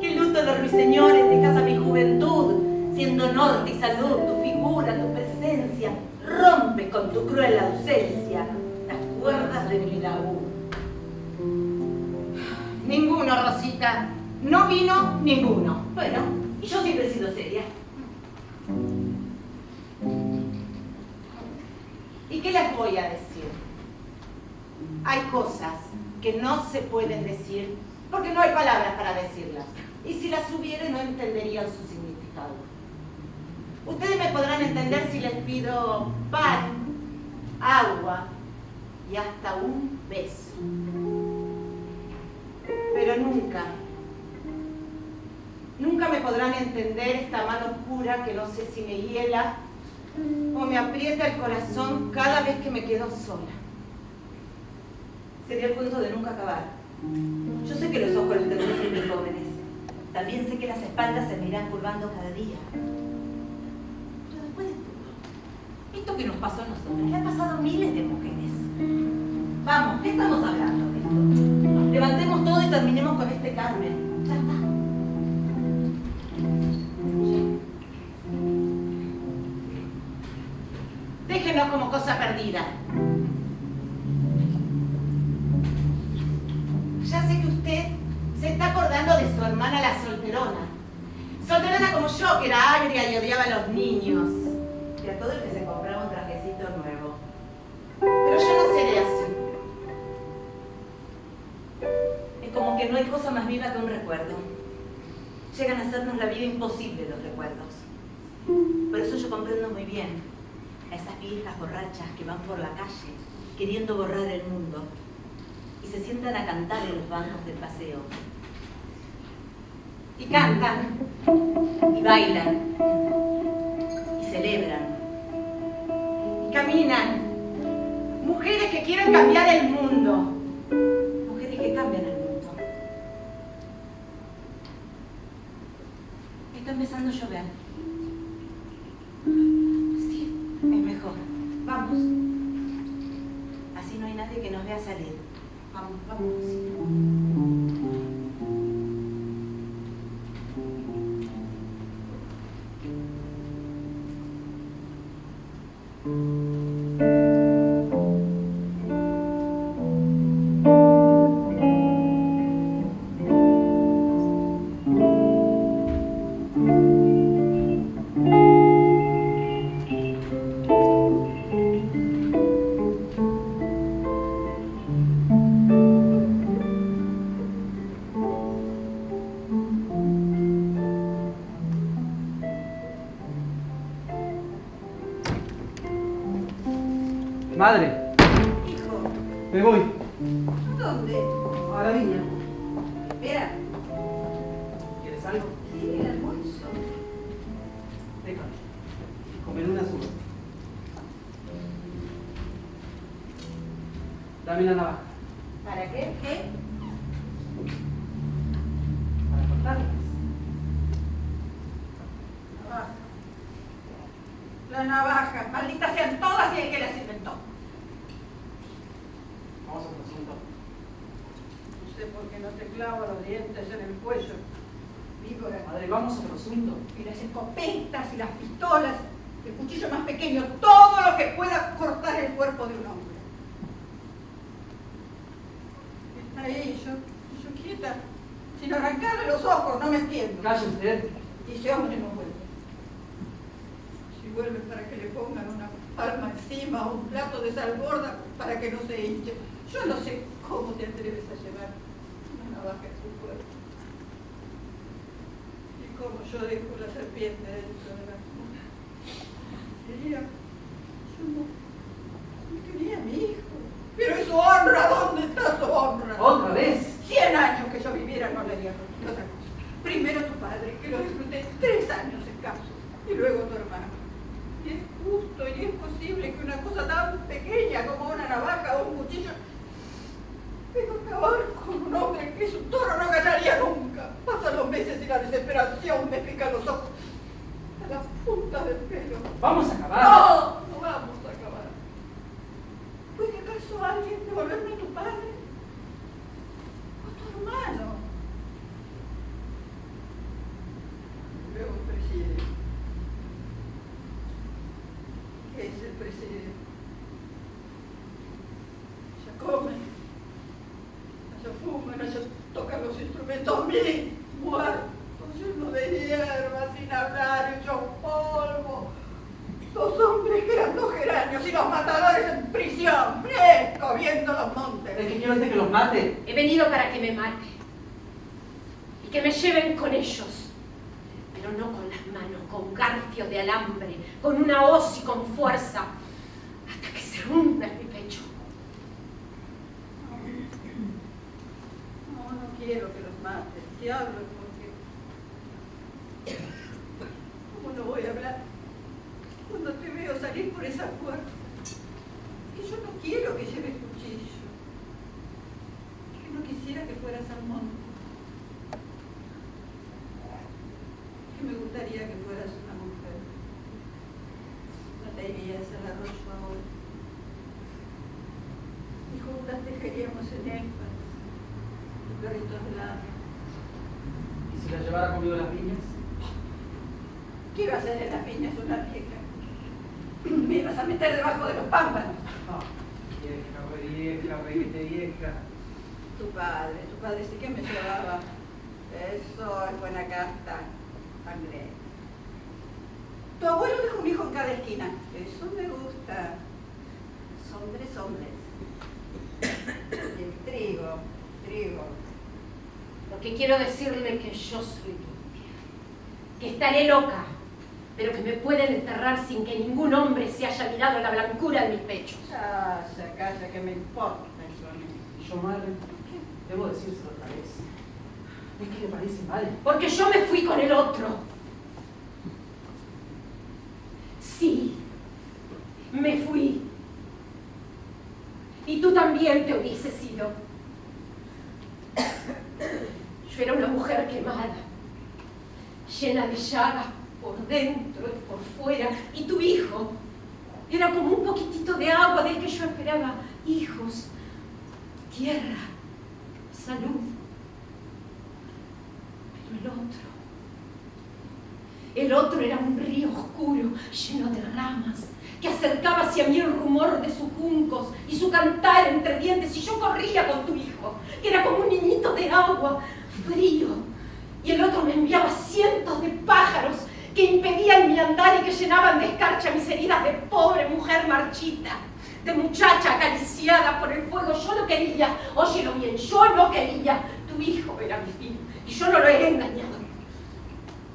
¿Qué luto de ruiseñores dejas a mi juventud? Siendo norte y salud, tu figura, tu presencia, rompe con tu cruel ausencia las cuerdas de mi laúd. Ninguno, Rosita. No vino ninguno. Bueno, y yo siempre he sido seria. ¿Y qué les voy a decir? Hay cosas que no se pueden decir porque no hay palabras para decirlas. Y si las hubiera no entenderían su significado. Ustedes me podrán entender si les pido pan, agua y hasta un beso. Pero nunca, nunca me podrán entender esta mano oscura que no sé si me hiela o me aprieta el corazón cada vez que me quedo sola. Sería el cuento de nunca acabar. Yo sé que los ojos los tenemos siempre jóvenes. También sé que las espaldas se me irán curvando cada día. Pero después de todo, esto que nos pasó a nosotros, le ha pasado a miles de mujeres. Vamos, ¿qué estamos hablando de esto? Levantemos todo y terminemos con este Carmen. Cosa perdida. Ya sé que usted se está acordando de su hermana la solterona. Solterona como yo, que era agria y odiaba a los niños. Y a todo el que se compraba un trajecito nuevo. Pero yo no seré así. Es como que no hay cosa más viva que un recuerdo. Llegan a hacernos la vida imposible los recuerdos. Por eso yo comprendo muy bien a esas viejas borrachas que van por la calle queriendo borrar el mundo y se sientan a cantar en los bancos del paseo. Y cantan, y bailan, y celebran, y caminan. Mujeres que quieren cambiar el mundo. Mujeres que cambian el mundo. Está empezando a llover. problems. La navaja, malditas sean todas y el que las inventó. Vamos a otro asunto. No sé por qué no te clavo los dientes en el cuello. Víbora. Madre, vamos a otro asunto. Y las escopetas y las pistolas, el cuchillo más pequeño, todo lo que pueda cortar el cuerpo de un hombre. Está ahí, yo, yo quieta, sin arrancarle los ojos, no me entiendo. Calle usted. Y ese hombre no vuelve. Si vuelve para que le pongan una palma encima o un plato de sal gorda para que no se hinche. Yo no sé cómo te atreves a llevar una navaja en tu cuerpo. Y cómo yo dejo la serpiente dentro de la cuna. Quería, yo no, no quería a mi hijo. Pero es su honra, ¿dónde está su honra? ¿Otra vez? Cien años que yo viviera no le dieron otra cosa. Primero tu padre, que lo disfruté tres años escasos, y luego tu hermano. Y es justo y es posible que una cosa tan pequeña como una navaja o un cuchillo venga a acabar con un hombre que su toro no ganaría nunca. Pasan los meses y la desesperación me pica los ojos a la punta del pelo. Vamos a acabar. No, no vamos a acabar. ¿Puede acaso alguien devolverme a tu padre? ¿O tu hermano? Luego el presidente. ¿Qué es el presidente? Ya comen, ya fuman, ya tocan los instrumentos mil muertos, llenos de hierba, sin hablar, hechos polvo. Dos hombres que eran dos geranios y los matadores en prisión, fresco, viendo los montes. ¿Es que quiere usted que los mate? He venido para que me mate y que me lleven con ellos, pero no con las manos, con garfios de alambre, con una hoz y con fuerza, hasta que se hunda en mi pecho. No, no quiero que los mates, si hablo porque... ¿Cómo no voy a hablar? Cuando te veo salir por esa puerta, que yo no quiero que lleves cuchillo, que no quisiera que fueras al monte, que me gustaría que fueras una mujer, irías al arroyo ahora, y juntas tejeríamos en énfasis, los perritos de. ¿Y si la llevara conmigo las viñas? ¿Qué iba a hacer en las viñas una vieja? Me ibas a meter debajo de los pámpanos. Ah, vieja, vieja, reguete vieja. Tu padre, tu padre sí que me llevaba. Eso es buena casta, sangre. Tu abuelo dejó un hijo en cada esquina. Eso me gusta. Hombres, hombres. El trigo, trigo. Lo que quiero decirle es que yo soy limpia, que estaré loca, pero que me pueden enterrar sin que ningún hombre se haya mirado la blancura de mis pechos. Calla, calla, que me importa eso a mí. Yo, madre, debo decírselo otra vez. Es que me parece mal. Porque yo me fui con el otro. Sí, me fui. Y tú también te hubieses ido. Yo era una mujer quemada, llena de llagas por dentro y por fuera. Y tu hijo era como un poquitito de agua del que yo esperaba hijos, tierra, salud. Pero el otro, el otro era un río oscuro, lleno de ramas, que acercaba hacia mí el rumor de sus juncos y su cantar entre dientes, y yo corría con tu hijo, que era como un niñito de agua, frío. Y el otro me enviaba cientos de pájaros que impedían mi andar y que llenaban de escarcha mis heridas de pobre mujer marchita, de muchacha acariciada por el fuego. Yo no quería, óyelo bien, yo no quería. Tu hijo era mi fin y yo no lo he engañado.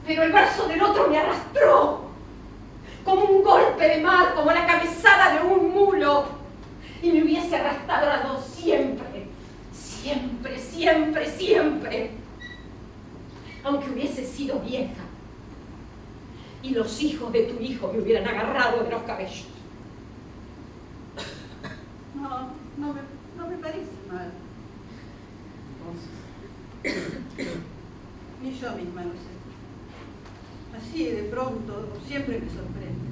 Pero el brazo del otro me arrastró como un golpe de mar, como la cabezada de un mulo, y me hubiese arrastrado siempre, siempre, siempre, siempre, aunque hubiese sido vieja, y los hijos de tu hijo me hubieran agarrado de los cabellos. No, no me, no me parece mal. Entonces, Ni yo misma lo sé. Así de pronto, siempre me sorprende.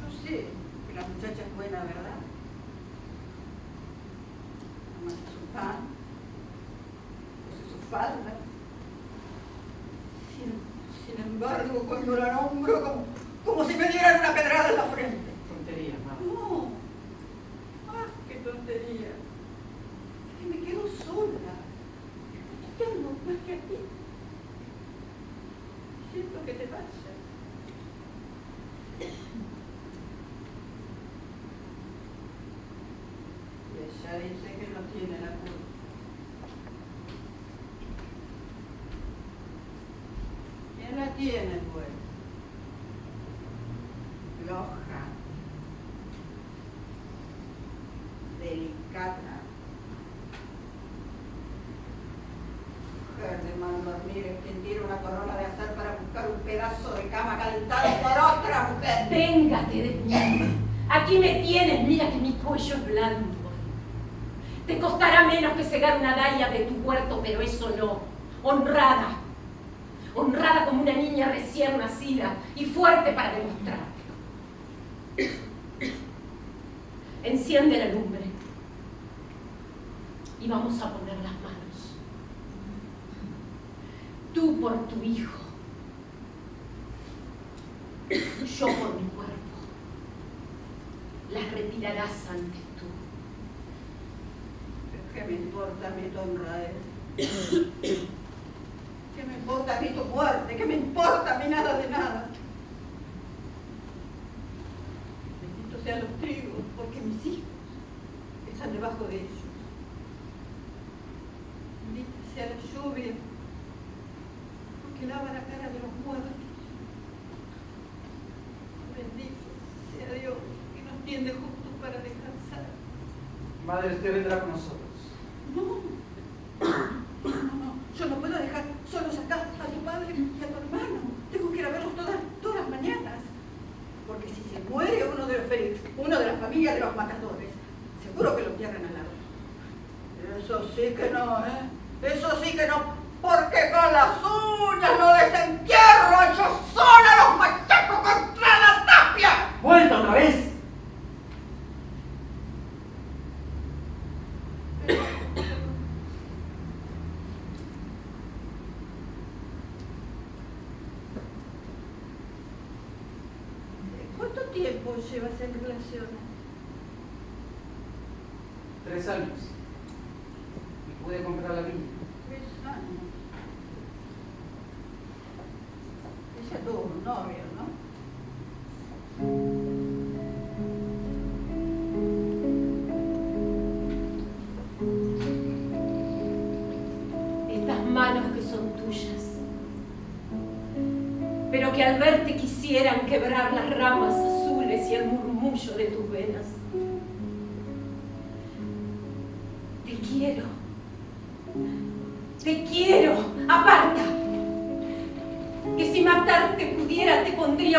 Yo sé que la muchacha es buena, ¿verdad? Amasa su pan, cose su falda. Sin, sin embargo, cuando la nombro, como, como si me dieran una pedrada en la frente. tonterías, madre. No. Ah, qué tontería. Es que me quedo sola. No tengo más que a ti. Siento que te vayas. Y ella dice que no tiene la culpa. ¿Quién tiene, pues? Floja. delicada. Mujer de mal dormir es quien tira una corona de azar para buscar un pedazo de cama calentado por otra mujer. Véngate de mí. Aquí me tienes, mira que mi cuello es blando. Te costará menos que cegar una daya de tu huerto, pero eso no. Honrada. Niña recién nacida y fuerte para demostrártelo. Enciende la lumbre y vamos a poner las manos. Tú por tu hijo, yo por mi cuerpo. Las retirarás antes tú. ¿Qué me importa mi tu honra? eh? ¿Qué me importa a mí tu muerte? ¿Qué me importa a mí nada de nada? Benditos sean los trigos, porque mis hijos están debajo de ellos. Bendita sea la lluvia, porque lava la cara de los muertos. Bendito sea Dios, que nos tiende justo para descansar. Madre, usted vendrá con nosotros. No, no, no, no. Yo no puedo dejar solos acá a tu padre y a tu hermano. Tengo que ir a verlos todas, todas las mañanas. Porque si se muere uno de los Félix, uno de la familia de los matadores, seguro que lo entierran al lado. Eso sí que no, ¿eh? Eso sí que no. Porque con las uñas no desentierro yo sola los machacos contra la tapia. ¡Vuelta otra vez! Tiempo llevas en relaciones? Tres años. Y pude comprar la viña.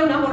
Una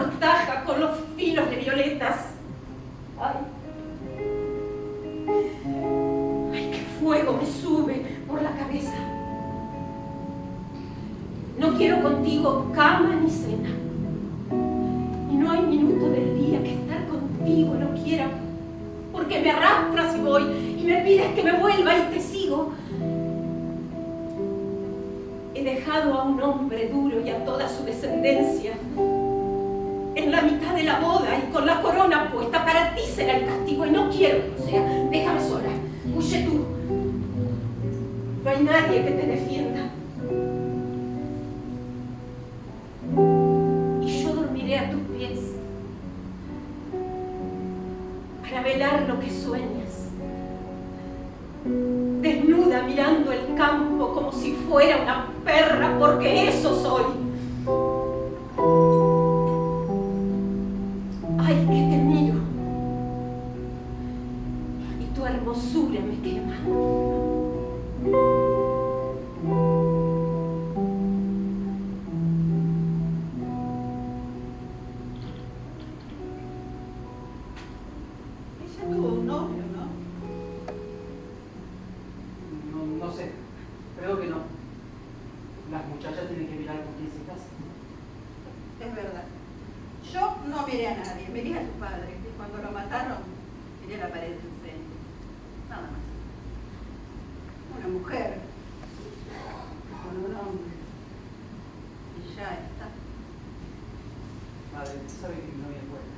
Novia es buena.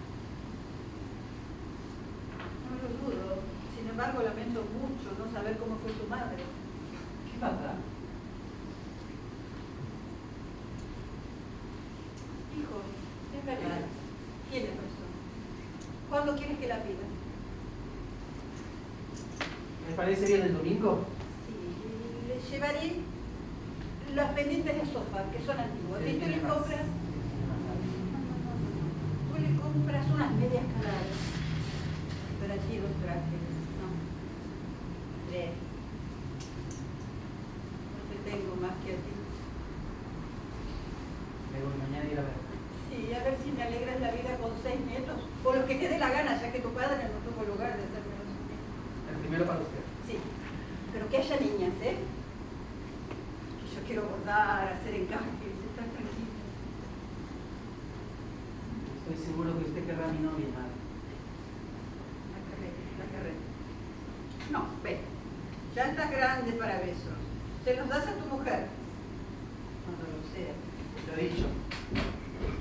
No lo dudo. Sin embargo, lamento mucho no saber cómo fue su madre. ¿Qué pasa? Hijo, es verdad. Tienes razón. ¿Cuándo quieres que la pida? ¿Me parece bien el domingo? Sí, le llevaré los pendientes de sofá, que son antiguos. Sí, Y tú compras, tú le compras unas medias caladas. Para ti los trajes, ¿no? Lee. No te tengo más que a ti. Me voy mañana a ir a ver. Sí, a ver si me alegras la vida con seis nietos. O lo que te dé la gana, ya que tu padre no tuvo lugar de hacerme los nietos. El primero para usted. Sí, pero que haya niñas, ¿eh? Que yo quiero bordar, hacer encajes, estar tranquila. Estoy seguro que usted querrá a mi novia, madre. La carrera, la carrera. No, ve, ya estás grande para besos. Se los das a tu mujer. Cuando lo sea. Lo he dicho.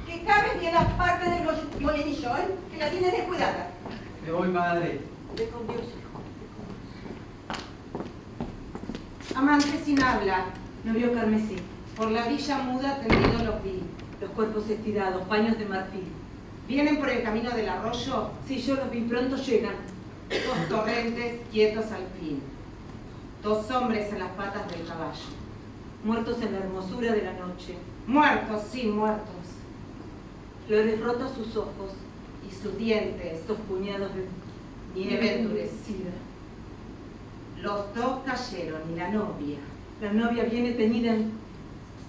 Que cabes bien la parte del mol- molinillo, ¿eh? Que la tienes descuidada. Me voy, madre. Ve con Dios, hijo. Amante sin habla, novio carmesí. Por la villa muda tendido los vi, los cuerpos estirados, paños de marfil. ¿Vienen por el camino del arroyo? Si yo los vi, pronto llegan. Dos torrentes quietos al. Dos hombres en las patas del caballo. Muertos en la hermosura de la noche. Muertos, sí, muertos. Flores rotos sus ojos y sus dientes, dos puñados de nieve endurecida. Los dos cayeron y la novia. La novia viene teñida en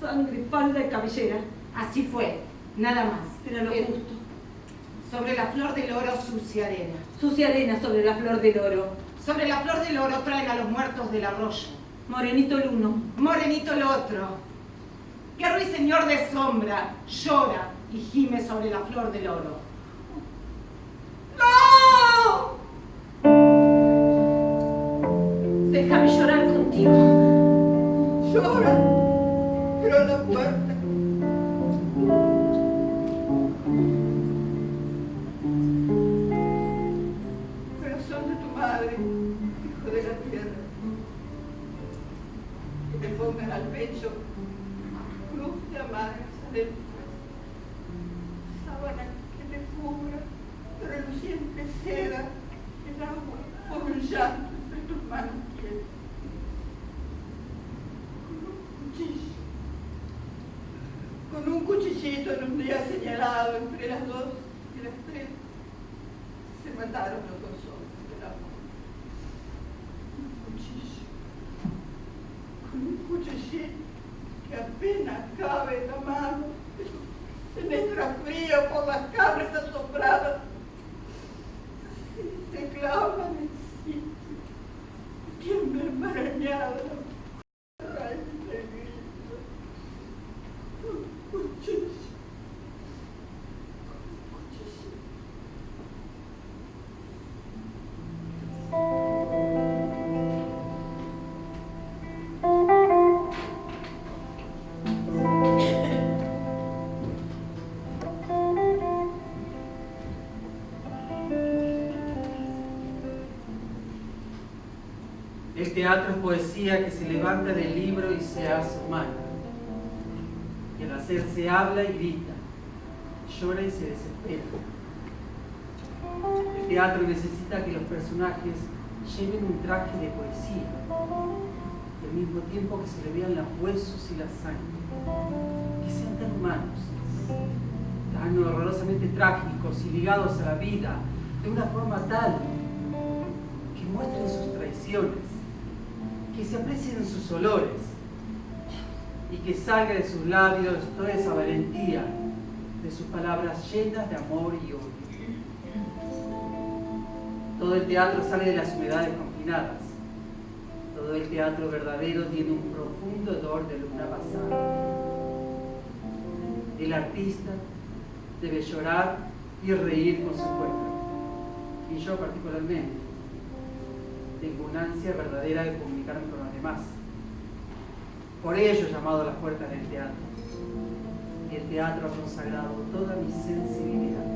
sangre, falda y cabellera. Así fue, nada más. Era lo Pero- justo. Sobre la flor del oro, sucia arena. Sucia arena sobre la flor del oro. Sobre la flor del oro traen a los muertos del arroyo. Morenito el uno. Morenito el otro. Que ruiseñor de sombra llora y gime sobre la flor del oro. ¡No! Déjame llorar contigo. Llora, pero a la puerta. Al pecho, cruz de amargas adentro, sábana que me cubra, reluciente seda, el agua por un llanto entre tus manos. Con un cuchillo, con un cuchillito en un día señalado entre las dos El teatro es poesía que se levanta del libro y se hace humana. Y al hacerse habla y grita, llora y se desespera. El teatro necesita que los personajes lleven un traje de poesía y al mismo tiempo que se le vean los huesos y la sangre, que sean tan humanos, tan horrorosamente trágicos y ligados a la vida de una forma tal que muestren sus traiciones, se aprecien sus olores y que salga de sus labios toda esa valentía de sus palabras llenas de amor y odio. Todo el teatro sale de las humedades confinadas. Todo el teatro verdadero tiene un profundo odor de luna pasada. El artista debe llorar y reír con su cuerpo. Y yo particularmente tengo una ansia verdadera de comunicarme con los demás. Por ello he llamado a las puertas del teatro. Y El teatro ha consagrado toda mi sensibilidad.